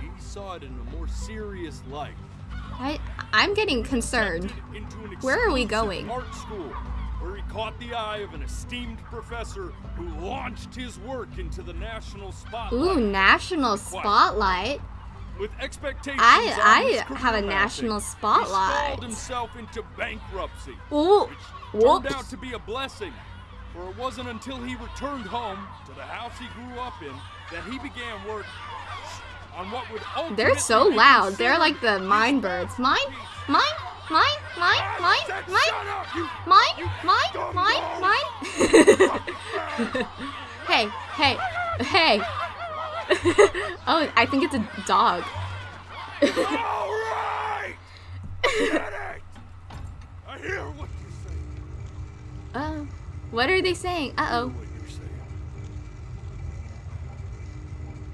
he saw it in a more serious light. I I'm getting concerned. Where are we going? Art school, where he caught the eye of an esteemed professor who launched his work into the national spotlight. Ooh, national spotlight. With expectations I- I have a national spotlight. He himself into bankruptcy. Ooh, Turned whoops. out to be a blessing, for it wasn't until he returned home to the house he grew up in that he began work on what would ultimately They're so loud. They're like the mine birds. Mine, mine, mine, mine, mine, mine, mine, mine, mine, mine. hey, hey, hey. oh, I think it's a dog. I hear what you say. Oh, what are they saying? Uh oh.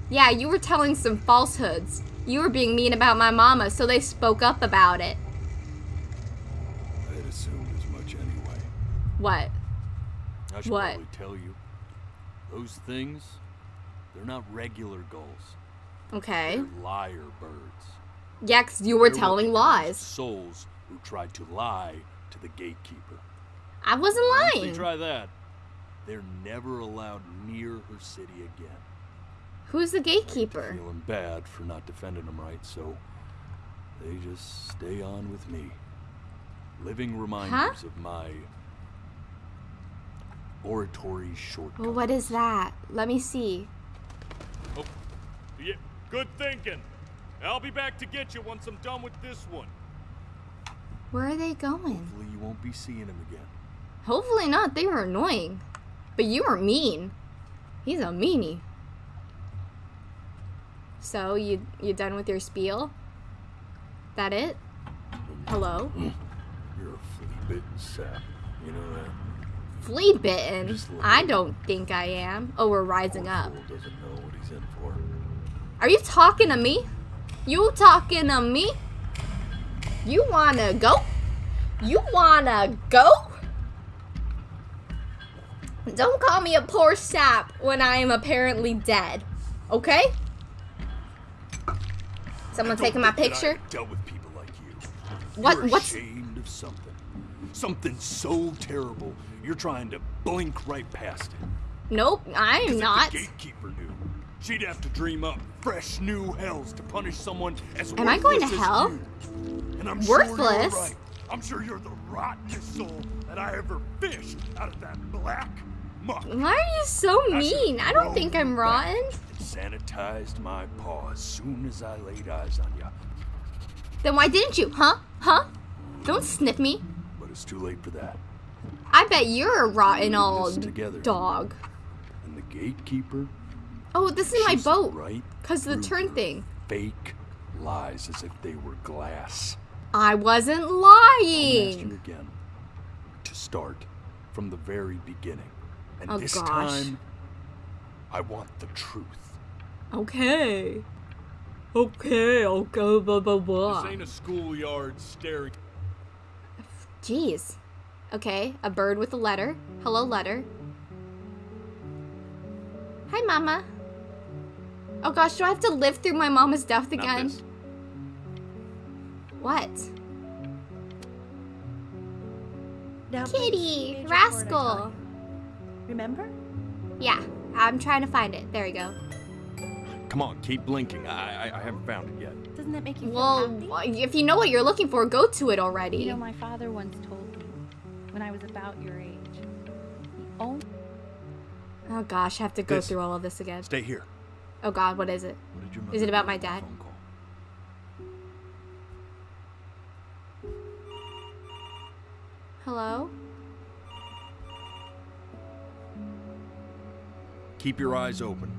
Yeah, you were telling some falsehoods. You were being mean about my mama, so they spoke up about it. I had assumed as much anyway. What? I should What? probably tell you. Those things, they're not regular gulls. Okay. They're liar birds. Yeah, 'cause you were They're telling lies. Souls who tried to lie to the gatekeeper. I wasn't Once lying. try that, they're never allowed near her city again. Who's the gatekeeper? Feeling bad for not defending them right, so they just stay on with me. Living reminders of my oratory short. Well, what is that? Let me see. Yeah, good thinking. I'll be back to get you once I'm done with this one. Where are they going? Hopefully you won't be seeing him again. Hopefully not. They were annoying. But you were mean. He's a meanie. So, you you done with your spiel? That it? Hello? You're a flea-bitten sap. You know that? Flea bitten? I don't think I am. Oh, we're rising up. Doesn't know what he's in for. Are you talking to me? You talking to me? You wanna go? You wanna go? Don't call me a poor sap when I am apparently dead. Okay? Someone taking my picture? I've dealt with people like you. What- You're what's- ashamed of something. Something so terrible, you're trying to blink right past it. Nope, I am not. The gatekeeper knew. She'd have to dream up fresh new hells to punish someone as Am I going to hell? you. And I'm Worthless? you're right. I'm sure you're the rottenest soul that I ever fished out of that black muck. Why are you so I mean? I don't think I'm rotten. sanitized my paw as soon as I laid eyes on you. Then why didn't you? Huh? Huh? Don't sniff me. But it's too late for that. I bet you're a rotten old together. dog. And the gatekeeper Oh, this is my boat. right Cause the turn thing. Fake lies as if they were glass. I wasn't I'll master lying. again. To start from the very beginning. And Oh, this gosh. time, I want the truth. Okay. Okay, okay, blah blah blah. This ain't a schoolyard staring. Jeez. Okay, a bird with a letter. Hello, letter. Hi, Mama. Oh gosh, do I have to live through my mama's death again? What? Now, Kitty! Rascal! Remember? Yeah, I'm trying to find it. There we go. Come on, keep blinking. I, I I haven't found it yet. Doesn't that make you feel Well, happy? if you know what you're looking for, go to it already. You know, my father once told me when I was about your age, the only Oh gosh, I have to go This. through all of this again. Stay here. Oh god, what is it? What did your Is it about my dad? Hello? Keep your eyes open.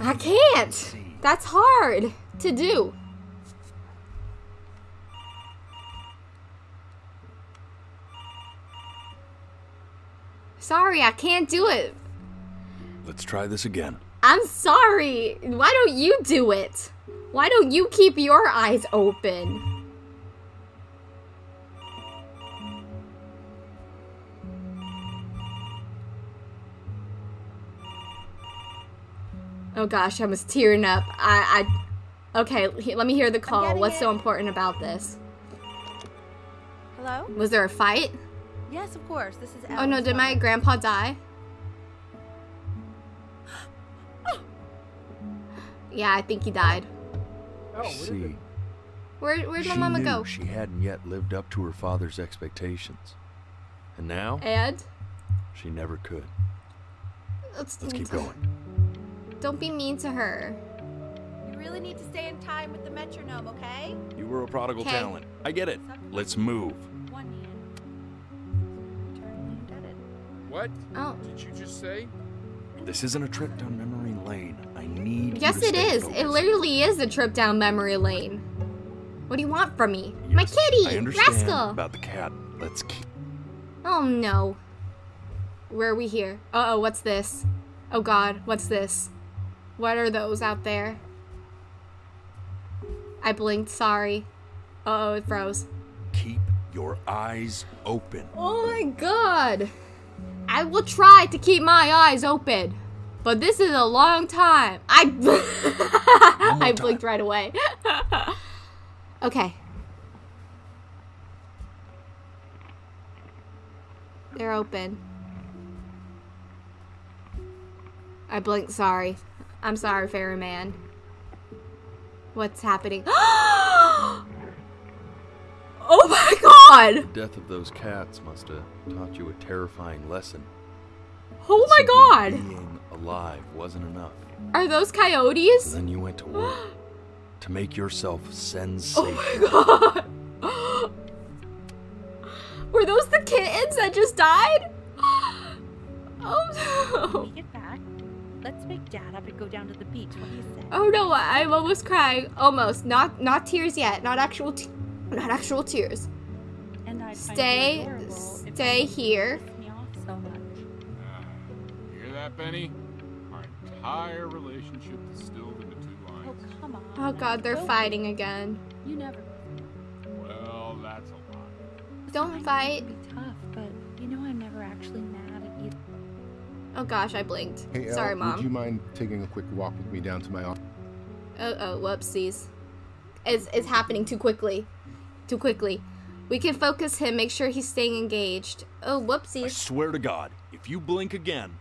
I can't! That's hard to do. Sorry, I can't do it. Let's try this again. I'm sorry. Why don't you do it? Why don't you keep your eyes open? Oh gosh, I was tearing up. I, I, okay. he- Let me hear the call. What's so important about this? Hello? Was there a fight? Yes, of course. This is Oh no, Ellen's did my grandpa die? Yeah, I think he died. Oh, See, Where, where'd my she mama go? she hadn't yet lived up to her father's expectations, and now And she never could. let's, Let's keep going. Don't be mean to her. You really need to stay in time with the metronome, okay? You were a prodigal 'Kay. talent. I get it. Let's move. one hand. Eternally indebted. What Oh. did you just say? This isn't a trip down memory lane. I need. Yes, it is. it. It literally is a trip down memory lane. What do you want from me? My kitty! I understand Rascal! about the cat. Let's keep. Oh no. Where are we here? Uh oh, what's this? Oh god, what's this? What are those out there? I blinked, sorry. Uh oh, it froze. Keep your eyes open. Oh my god! I will try to keep my eyes open. But this is a long time. I I blinked right away. okay. They're open. I blinked, sorry. I'm sorry, fairy man. What's happening? oh my god! The death of those cats must have taught you a terrifying lesson. Oh my god! Being alive wasn't enough. Are those So coyotes? then you went to work to make yourself Oh my god! Were those the kittens that just died? Oh no! When we get back, let's wake Dad up and go down to the beach. What do you say? Oh no! I'm almost crying. Almost. Not not tears yet. Not actual. Te- not actual tears. And I'd find Stay. you adorable if Stay here. pissed so much. Ah, hear that, Benny? Our entire relationship distilled into two Oh, lines. come on. Oh god, they're Don't- fighting again. You never. Well, that's a lie. Don't fight. Tough, but you know I'm never actually mad at you. Oh gosh, I blinked. Hey, Sorry, Elle, mom. would you mind taking a quick walk with me down to my office? Oh, oh, whoopsies. It's, it's happening too quickly. Too quickly. We can focus him, make sure he's staying engaged. Oh, whoopsies. I swear to God, if you blink again,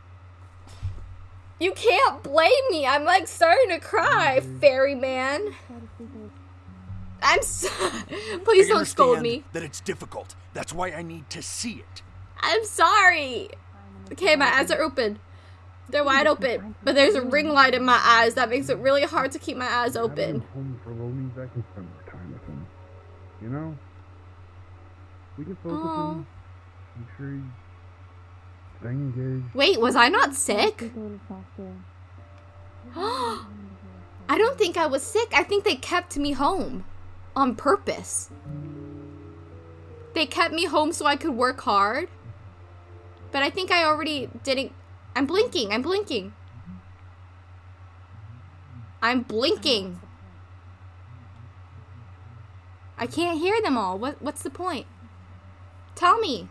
You can't blame me. I'm like starting to cry, fairy man. I'm so. Please I don't scold understand me. That it's difficult. That's why I need to see it. I'm sorry. Okay, my eyes are open. They're wide open, but there's a ring light in my eyes that makes it really hard to keep my eyes open. home for loanies, I can spend more time with him. You know? We can focus Aw. on make sure he's staying engaged. Wait, was I not sick? I don't think I was sick. I think they kept me home on purpose. They kept me home so I could work hard. But I think I already didn't. I'm blinking. I'm blinking. I'm blinking. I can't hear them all. What what's the point? Tell me.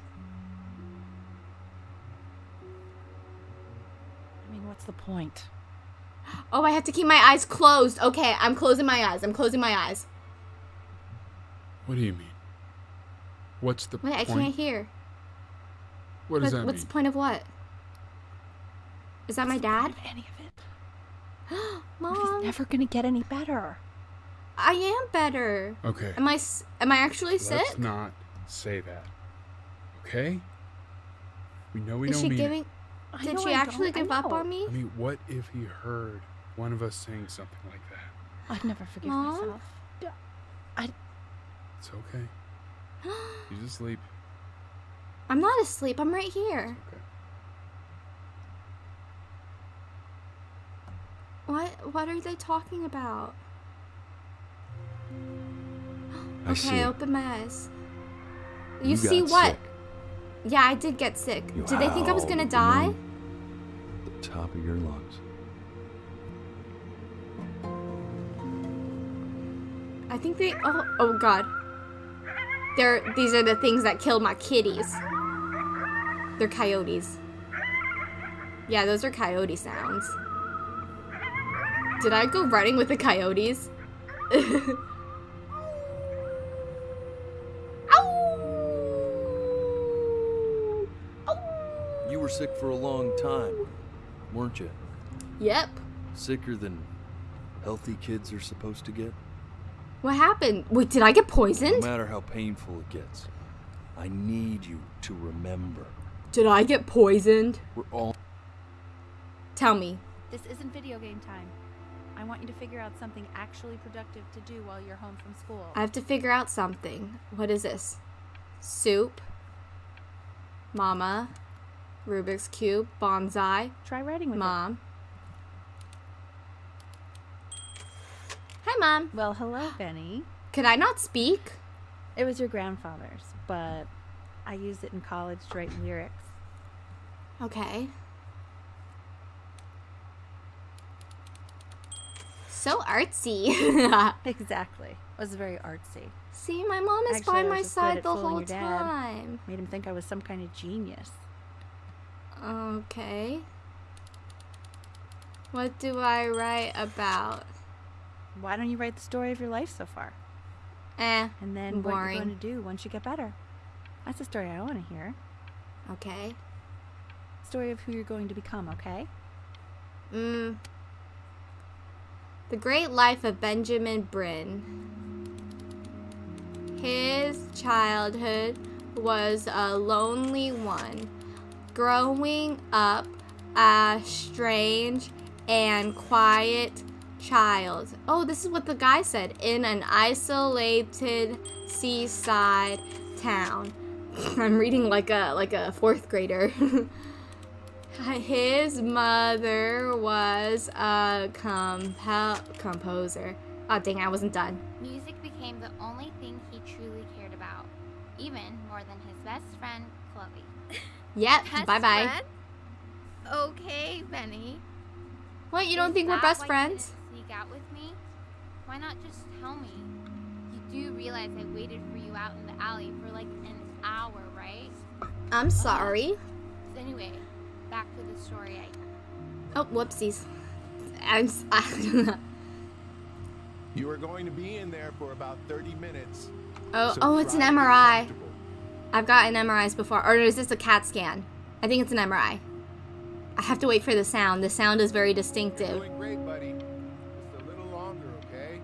I mean, what's the point? Oh, I have to keep my eyes closed. Okay, I'm closing my eyes. I'm closing my eyes. What do you mean? What's the point? Wait, I can't hear. What does What- that what's mean? the point of what? Is that my dad? Any of it. Mom, Never gonna get any better. I am better. Okay. Am I s- am I actually sick? Let's not say that. Okay? We know we Is don't she mean giving it. I Did know she actually give up on me? I mean, what if he heard one of us saying something like that? I'd never forgive Mom? myself. It's okay. He's asleep. I'm not asleep. I'm right here. Okay. What what are they talking about? I okay, see. open my eyes. You, You see what? sick. Yeah, I did get sick. You Did they think I was gonna die? The top of your lungs. I think they. Oh, oh God. They're these are the things that killed my kitties. They're coyotes. Yeah, those are coyote sounds. Did I go running with the coyotes? sick for a long time, weren't you? Yep. Sicker than healthy kids are supposed to get? What happened? Wait, did I get poisoned? No matter how painful it gets, I need you to remember. Did I get poisoned? We're all. Tell me. This isn't video game time. I want you to figure out something actually productive to do while you're home from school. I have to figure out something. What is this? Soup. Mama. Rubik's Cube. Bonsai. Try writing with Mom. Hi, Mom. Well, hello, Benny. Could I not speak? It was your grandfather's, but I used it in college to write lyrics. Okay. So artsy. exactly. It was very artsy. See, my mom is Actually, by my side the whole time. Made him think I was some kind of genius. Okay. What do I write about? Why don't you write the story of your life so far? Eh, And then what boring. you're going to do once you get better. That's the story I want to hear. Okay. Story of who you're going to become, okay? Mm. The Great Life of Benjamin Brynn. His childhood was a lonely one, growing up a strange and quiet child. Oh, this is what the guy said in an isolated seaside town. I'm reading like a like a fourth grader. His mother was a compo- composer. Oh dang, I wasn't done. Music became the only thing he truly cared about, even more than his best friend, Chloe. Yep, Best bye bye. friend? Okay, Benny. What, you don't Is think we're best friends? Sneak out with me? Why not just tell me? You do realize I waited for you out in the alley for like an hour, right? I'm uh-huh. sorry. So anyway, back to the story. I Oh, whoopsies. I'm. s- You are going to be in there for about 30 minutes. oh, So oh, it's an try to get MRI. Comfortable. I've gotten MRIs before. Or is this a CAT scan? I think it's an MRI. I have to wait for the sound. The sound is very distinctive. Doing great, buddy. Just a little longer, okay?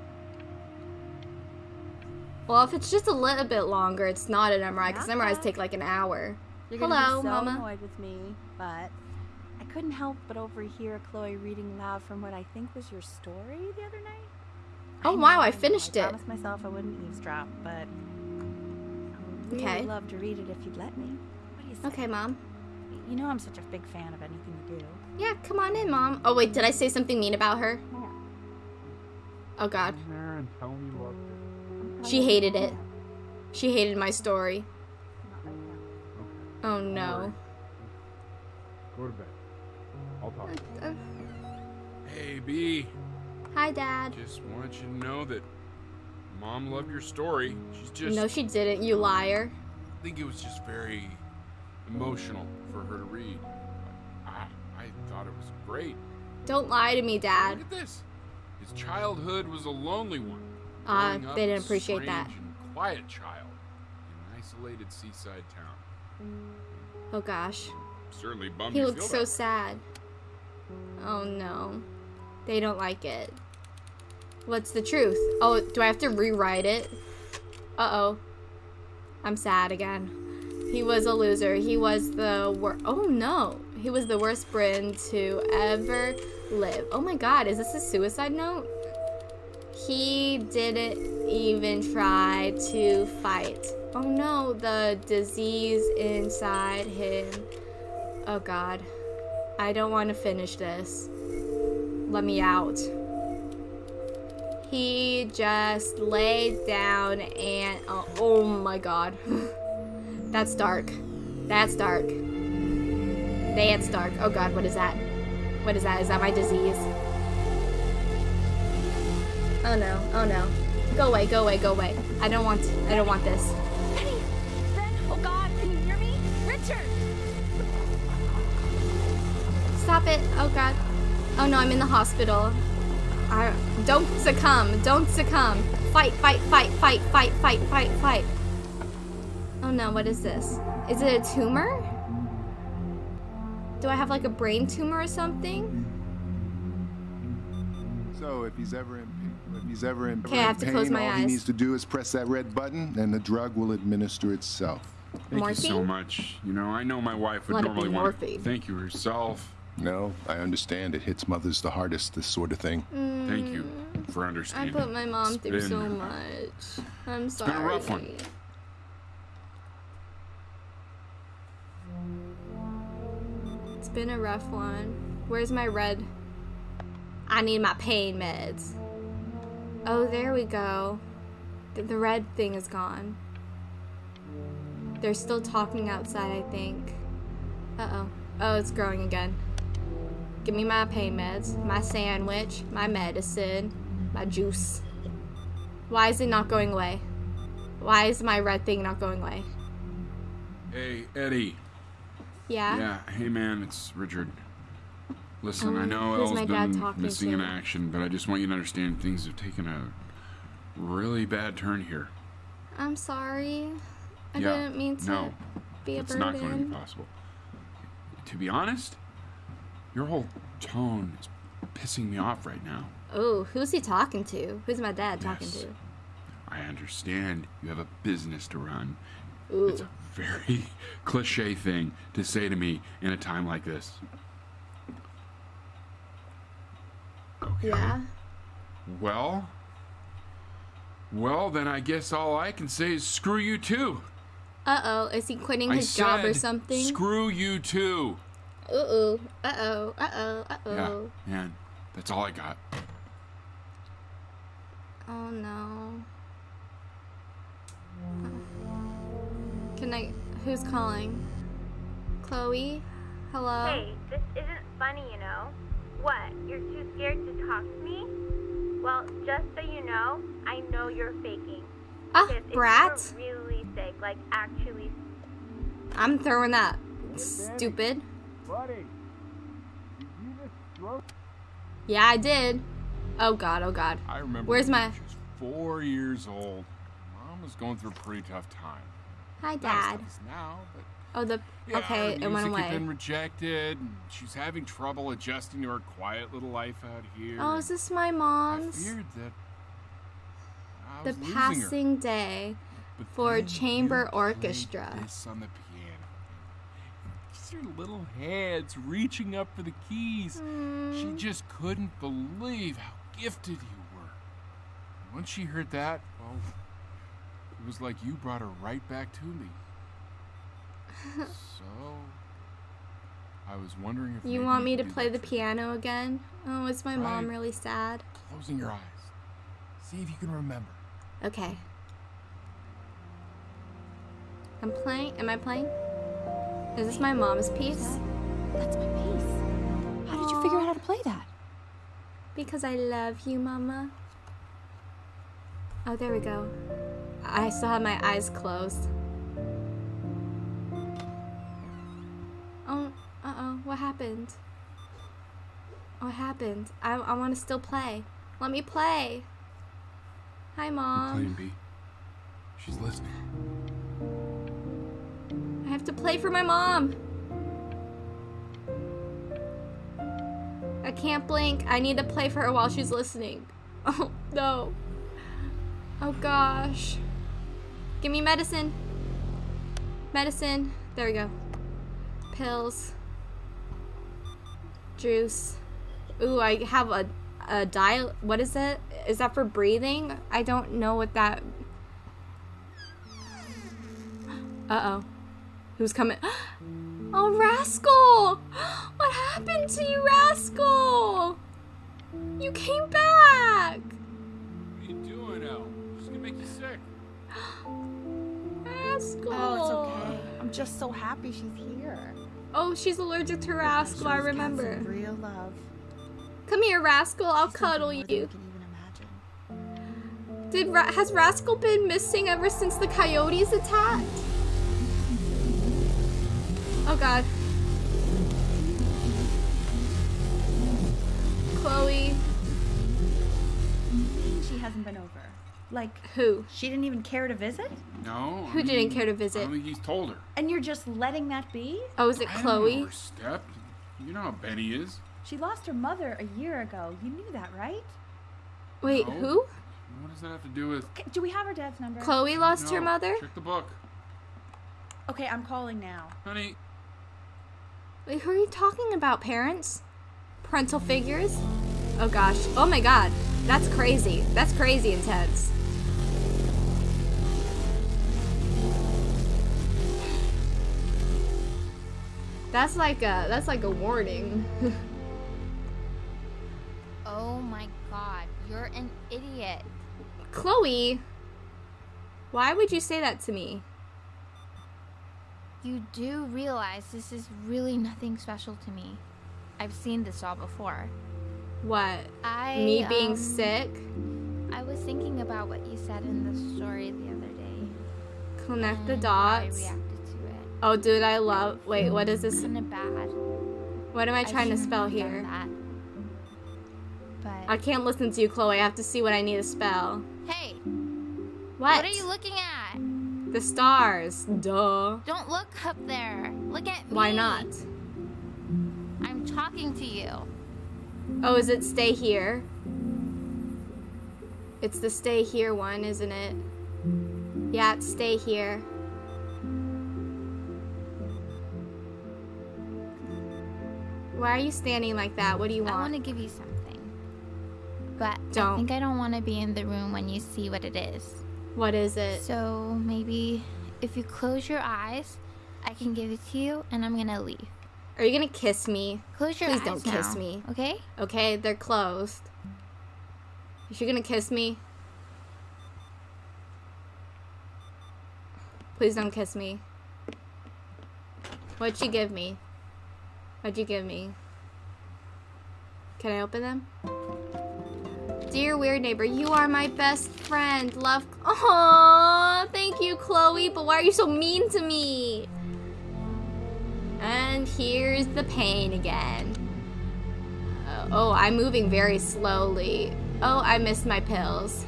Well, if it's just a little bit longer, it's not an MRI because MRIs take like an hour. You're gonna Hello, be so Mama. annoyed with me, but I couldn't help but overhear Chloe reading loud from what I think was your story the other night. Oh, know, wow, I know. finished I it. promised myself I wouldn't eavesdrop, but I would really Okay. love to read it if you'd let me. What do you say? Okay, Mom. You know I'm such a big fan of anything you do. Yeah, come on in, Mom. Oh, wait, did I say something mean about her? Yeah. Oh, God. Come and tell me you. She hated it. She hated my story. Not. Oh, no. Go to bed. I'll talk. to you. Uh, uh. Hey, B. Hi, Dad. Just want you to know that Mom loved your story. She's just. no, she didn't, you liar. I think it was just very emotional for her to read. I, I thought it was great. Don't lie to me, Dad. Look at this. His childhood was a lonely one. Uh, they didn't appreciate that. and quiet child in an isolated seaside town. Oh gosh. Certainly bummed He looks so sad. Oh no. They don't like it. What's the truth? Oh, do I have to rewrite it? Uh-oh. I'm sad again. He was a loser. He was the worst. Oh no. He was the worst Brynn to ever live. Oh my god, is this a suicide note? He didn't even try to fight. Oh no, the disease inside him. Oh god. I don't want to finish this. Let me out. He just laid down and oh, oh my god. That's dark. That's dark. That's dark. Oh god, what is that? What is that? Is that my disease? Oh no. Oh no. Go away, go away, go away. I don't want I don't want this. Penny! Ben! Oh God! Can you hear me? Richard! Stop it. Oh god. Oh no, I'm in the hospital. I don't succumb. Don't succumb. Fight, fight, fight, fight, fight, fight, fight, fight. Oh no, what is this? Is it a tumor? Do I have like a brain tumor or something? So if he's ever in if he's ever in, Okay, I have to pain, close my all he needs to do is press that red button, and the drug will administer itself. Thank you so much. You know, I know my wife would Let normally want to morphine. thank you herself. No, I understand. It hits mothers the hardest. This sort of thing. Thank you for understanding. I put my mom It's through been- so much. I'm It's sorry. been a rough one. It's been a rough one. Where's my red? I need my pain meds. Oh, there we go. The, the red thing is gone. They're still talking outside, I think. Uh oh. Oh, it's growing again. Give me my pain meds, my sandwich, my medicine, my juice. Why is it not going away? Why is my red thing not going away? Hey, Eddie. Yeah? Yeah. Hey, man, it's Richard. Listen, I Um, know who's Elle's been missing in action, but I just want you to understand things have taken a really bad turn here. I'm sorry. I Yeah, didn't mean to no, be a burden. No. it's not going to be possible. To be honest, your whole tone is pissing me off right now. Oh, who's he talking to? Who's my dad talking Yes. to? I understand you have a business to run. Ooh. It's a very cliche thing to say to me in a time like this. Yeah. Well, well, then I guess all I can say is screw you too. Uh oh, is he quitting I his job or something? Screw you too. Uh oh, uh oh, uh oh, uh Yeah, oh. man, that's all I got. Oh no. Can I? Who's calling? Chloe? Hello? Hey, this isn't funny, you know. What? You're too scared to talk to me? Well, just so you know, I know you're faking. Ah, Because if brat. you were really sick, like actually I'm throwing that. Stupid. Buddy, did you just stroke? Yeah, I did. Oh god, oh god. I remember. Where's my. she was four years old. Mom was going through a pretty tough time. Hi, Dad. now, but Oh, the. yeah, okay, it went music had away. been rejected. And she's having trouble adjusting to her quiet little life out here. Oh, is this my I mom's? feared that I The was losing her. passing day for chamber orchestra. This on the piano. Just her little hands reaching up for the keys. She Mm. just couldn't believe how gifted you were. And Once she heard that, well, it was like you brought her right back to me. so, I was wondering if You want me to play the piano again? Oh, is my mom really sad? Closing your eyes. See if you can remember. Okay. I'm playing. Am I playing? Is this my mom's piece? That's my piece. How did you figure out how to play that? Because I love you, Mama. Oh, there we go. I still have my eyes closed. Oh, uh-oh. What happened? What happened? I, I want to still play. Let me play. Hi, Mom. Playing B. She's listening. I have to play for my mom. I can't blink. I need to play for her while she's listening. Oh, no. Oh, gosh. Give me medicine. Medicine. There we go. Pills. Juice. Ooh, I have a, a dial. What is it? Is that for breathing? I don't know what that. Uh oh. Who's coming? Oh, Rascal! What happened to you, Rascal? You came back! What are you doing, El? She's gonna make you sick. Rascal! Oh, it's okay. I'm just so happy she's here. Oh, she's allergic to Rascal, I She's got remember. real love. Come here, Rascal, I'll cuddle you. Did Ra- has Rascal been missing ever since the coyotes attacked? Oh god. Chloe. She hasn't been over. Like who? She didn't even care to visit? No. I Who didn't care to I visit? don't think he's told her. And you're just letting that be? Oh, is it I don't Chloe? overstep. You know how Benny is. She lost her mother a year ago. You knew that, right? Wait, No. who? What does that have to do with? Okay, do we have her dad's number? Chloe lost her mother? Check the book, Okay, I'm calling now. honey. Wait, who are you talking about, parents? Parental figures? Oh gosh. Oh my god. That's crazy. That's crazy intense. That's like a that's like a warning. Oh my god, you're an idiot. Chloe, why would you say that to me? You do realize this is really nothing special to me. I've seen this all before. What? I me being um, sick? I was thinking about what you said in the story the other day. Connect the I dots. reacted to it. Oh, dude, I love. Wait, what is this? Kind of bad. What am I trying to spell here? That. But I can't listen to you, Chloe. I have to see what I need to spell. hey, What? what are you looking at? The stars. Duh. Don't look up there. Look at me. Why not? I'm talking to you. Oh, is it stay here? It's the stay here one, isn't it? Yeah, it's stay here. Why are you standing like that? What do you want? I want to give you something. But Don't. I think I don't want to be in the room when you see what it is. What is it? So maybe if you close your eyes, I can give it to you and I'm gonna leave. Are you gonna kiss me? Close your Please eyes don't kiss now, me. Okay? Okay, they're closed. Is you gonna kiss me? Please don't kiss me. What'd you give me? What'd you give me? Can I open them? Dear weird neighbor, you are my best friend. Love. Aww, thank you, Chloe. But why are you so mean to me? And here's the pain again. Uh, oh, I'm moving very slowly. Oh, I missed my pills.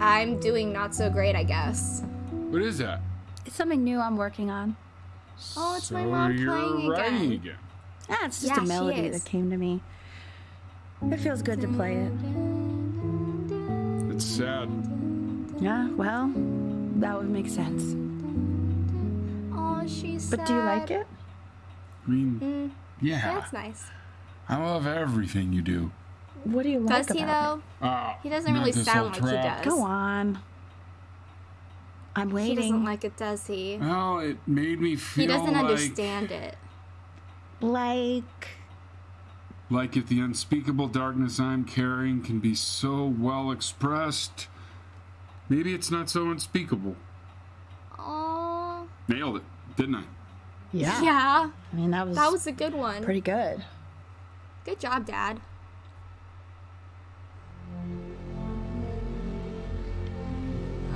I'm doing not so great, I guess. What is that? It's something new I'm working on. Oh, it's so my mom playing writing again. again. Ah, it's just Yeah, a melody that came to me. It feels good to play it. It's sad. Yeah, well, that would make sense. Oh, she's But do you like it? I mean, Mm, yeah. that's nice. I love everything you do. What do you like Does he though? Uh, He doesn't really sound old like he does. Go on. I'm waiting. He doesn't like it, does he? Well, it made me feel like He doesn't like, understand it. like like if the unspeakable darkness I'm carrying can be so well expressed, maybe it's not so unspeakable. Oh. Nailed it, didn't I? Yeah. Yeah. I mean, that was that was a good one. Pretty good. Good job, Dad.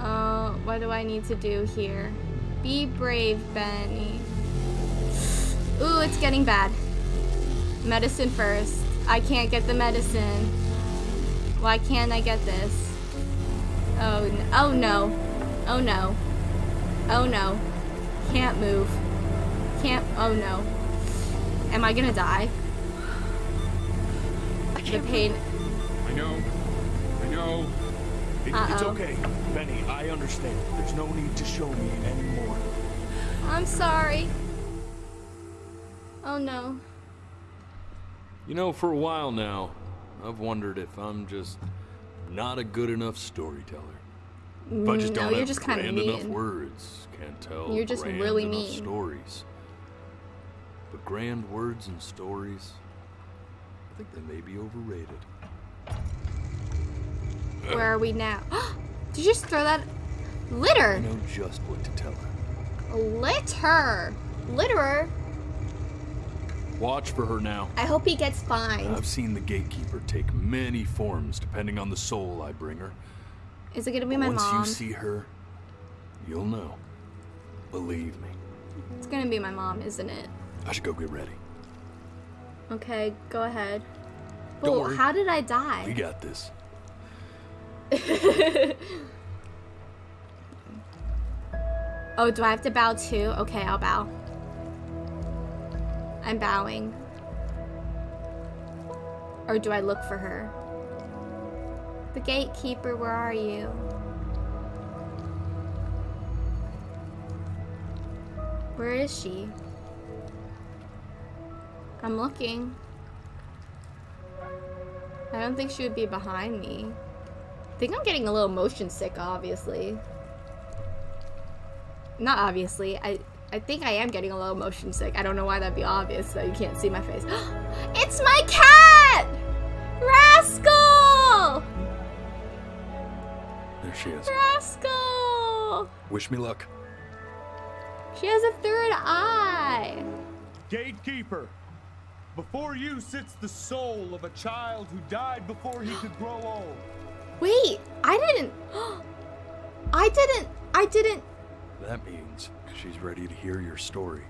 Oh, what do I need to do here? Be brave, Benny. Ooh, it's getting bad. Medicine first. I can't get the medicine. Why can't I get this? Oh, oh no. Oh no. Oh no. Can't move. Can't, oh no. Am I gonna die? I can't the pain. I know. I know. It, it's Uh-oh. okay, Benny. I understand. There's no need to show me anymore. I'm sorry. Oh no. You know, for a while now, I've wondered if I'm just not a good enough storyteller. If I just No, don't you're have just grand enough words, can't tell You're just grand really enough mean. stories. But grand words and stories, I think they may be overrated. Where are we now? Did you just throw that? litter? I know just what to tell her. Litter! Litterer? Watch for her now. I hope he gets fined. I've seen the gatekeeper take many forms depending on the soul I bring her. Is it gonna be But my Once mom? you see her, you'll know. Believe me. It's gonna be my mom, isn't it? I should go get ready. Okay, go ahead. Don't Well, worry. how did I die? We got this. oh, do I have to bow too? Okay, I'll bow. I'm bowing. Or do I look for her? The gatekeeper, where are you? Where is she? I'm looking. I don't think she would be behind me. I think I'm getting a little motion sick, obviously. Not obviously. I I think I am getting a little motion sick. I don't know why that'd be obvious, so you can't see my face. it's my cat! Rascal! There she is. Rascal! Wish me luck. She has a third eye. Gatekeeper, before you sits the soul of a child who died before he could grow old. Wait, I didn't. I didn't. I didn't. That means she's ready to hear your story.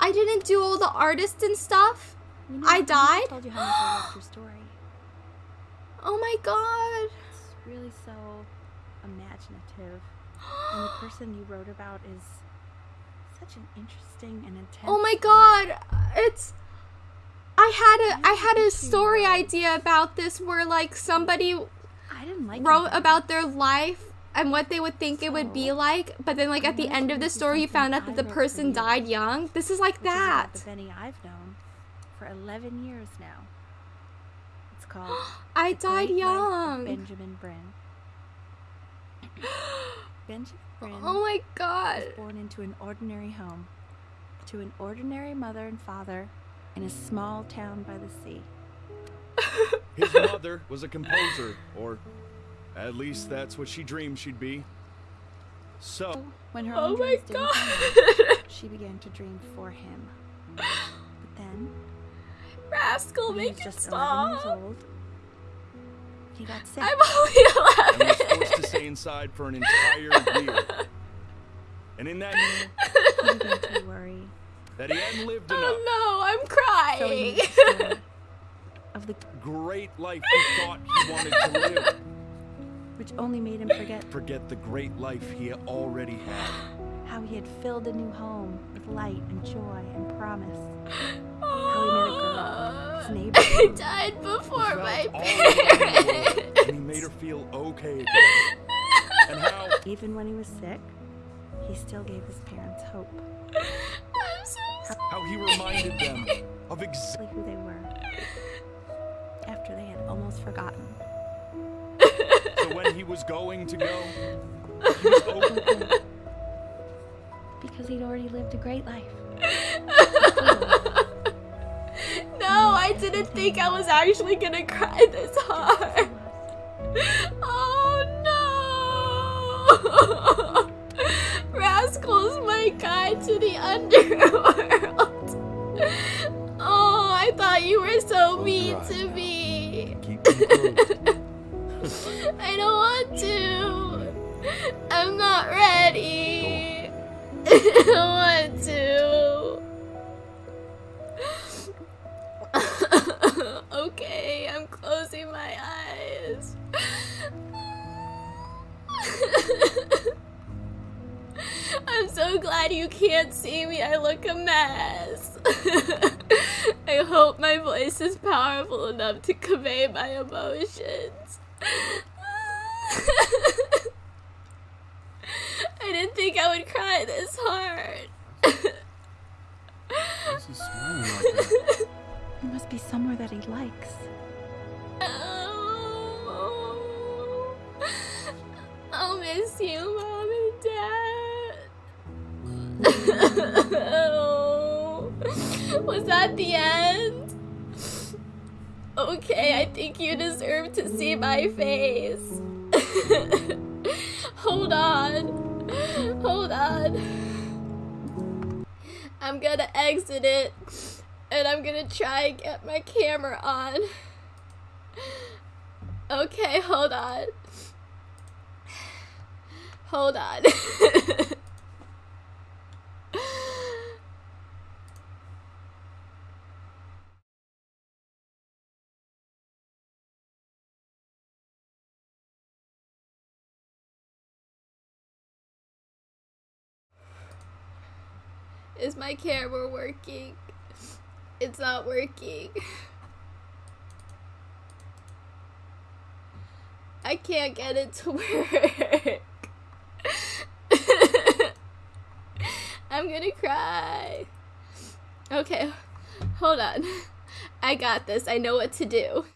I didn't do all the artists and stuff. You know, I never died. told you how much I loved your story. Oh my god. It's really so imaginative. and the person you wrote about is such an interesting and intense. Oh my god. It's. I had a I had a story idea about this where like somebody I didn't like wrote about their life and what they would think it would be like, but then like at the end of the story you found out that the person died young. This is like that. about the Benny I've known for 11 years now. It's called I The died Great Life of young. Benjamin Brynn. Benjamin Brynn Oh my god. was born into an ordinary home, to an ordinary mother and father in a small town by the sea. His mother was a composer, or at least that's what she dreamed she'd be. So, When her Oh own my dreams didn't God. come she began to dream for him. But then, Rascal, when he make was it just 11 years stop. old, he got sick. I'm only 11. he was 11. forced to stay inside for an entire year. And in that year, he began to worry. that he hadn't lived oh enough. Oh no, I'm So he crying. made of the Great life he thought he wanted to live. Which only made him forget Forget the great life he already had. how he had filled a new home with light and joy and promise. How he met a girl, his neighbor. I died before He my felt all alone in the world, parents. and he made her feel okay again. And how Even when he was sick, he still gave his parents hope. I'm so sorry. how he reminded them of exactly Exactly who they were. After they had almost forgotten. So when he was going to go, he was. Because he'd already lived a great life. No, I didn't think I was actually gonna cry this hard. Oh no! Rascal's my guide to the underworld. Oh, I thought you were so mean your to now. me. I don't want to. I'm not ready. I don't want to. okay, I'm closing my eyes. I'm so glad you can't see me. I look a mess. I hope my voice is powerful enough to convey my emotions. I didn't think I would cry this hard. Why's he smiling like that? It must be somewhere that he likes. Oh, I'll miss you, Mom and Dad. oh, was that the end? Okay, I think you deserve to see my face. Hold on. Hold on. I'm gonna exit it and I'm gonna try and get my camera on. Okay, hold on. Hold on. Is my camera working? It's not working. I can't get it to work. I'm gonna cry. Okay, hold on. I got this. I know what to do.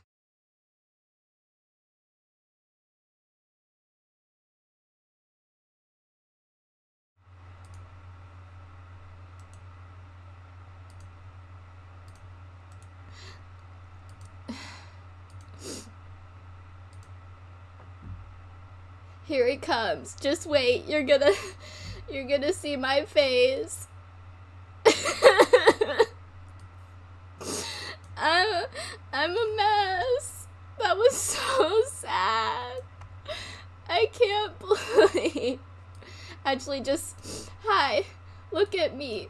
Here he comes. Just wait. You're gonna you're gonna see my face. I'm I'm a mess. That was so sad. I can't believe. Actually, just hi. Look at me.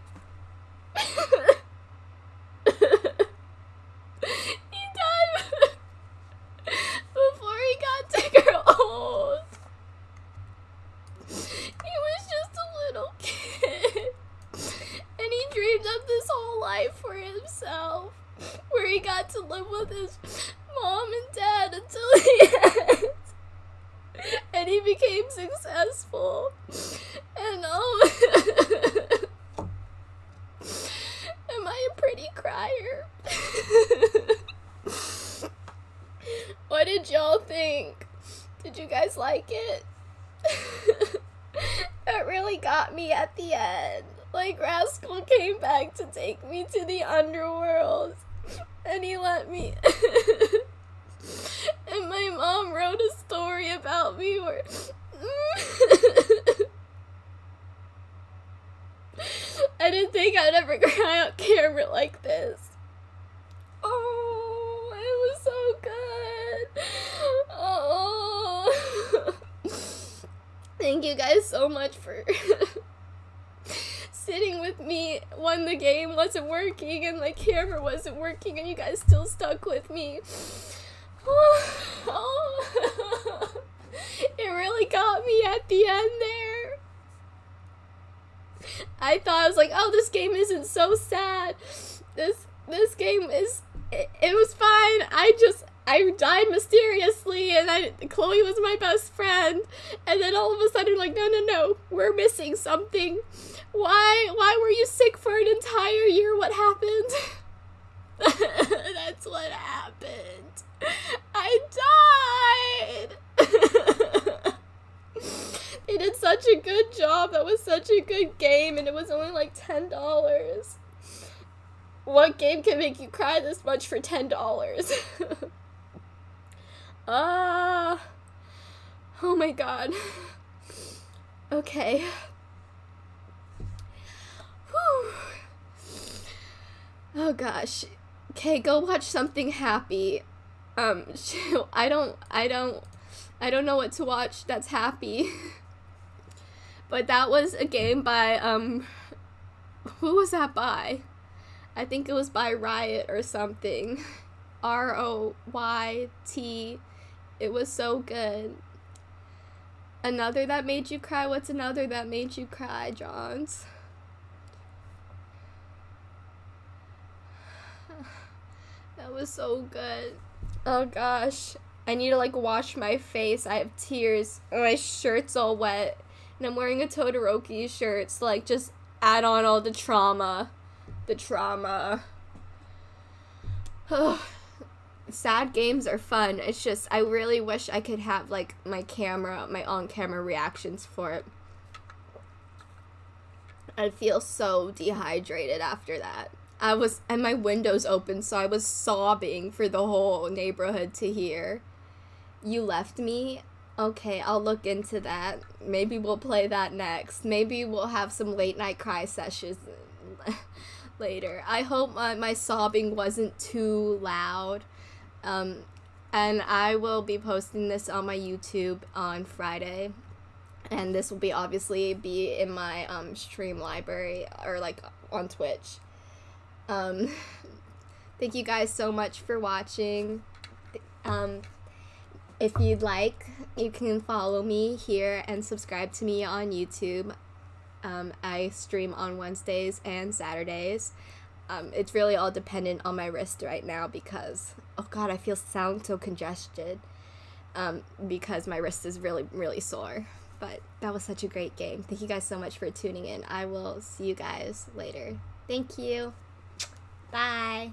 Much for ten dollars? Ah. oh my god. Okay. Whew. Oh gosh. Okay, go watch something happy. Um, I don't, I don't, I don't know what to watch that's happy. but that was a game by um who was that by? I think it was by Riot or something. R O Y T. It was so good. Another that made you cry. What's another that made you cry, Johns? That was so good. Oh gosh. I need to like wash my face. I have tears. My shirt's all wet. And I'm wearing a Todoroki shirt. So like just add on all the trauma. The trauma. Oh, Sad games are fun. It's just I really wish I could have like my camera, my on-camera reactions for it. I feel so dehydrated after that. I was and my windows open, so I was sobbing for the whole neighborhood to hear. You left me? Okay, I'll look into that. Maybe we'll play that next. Maybe we'll have some late night cry sessions later. I hope my, my sobbing wasn't too loud. Um, and I will be posting this on my YouTube on Friday. And this will be obviously be in my um, stream library or like on Twitch. Um, thank you guys so much for watching. Um, if you'd like, you can follow me here and subscribe to me on YouTube. Um, I stream on Wednesdays and Saturdays. Um, it's really all dependent on my wrist right now because, oh god, I feel sound so congested um, because my wrist is really, really sore. But that was such a great game. Thank you guys so much for tuning in. I will see you guys later. Thank you. Bye.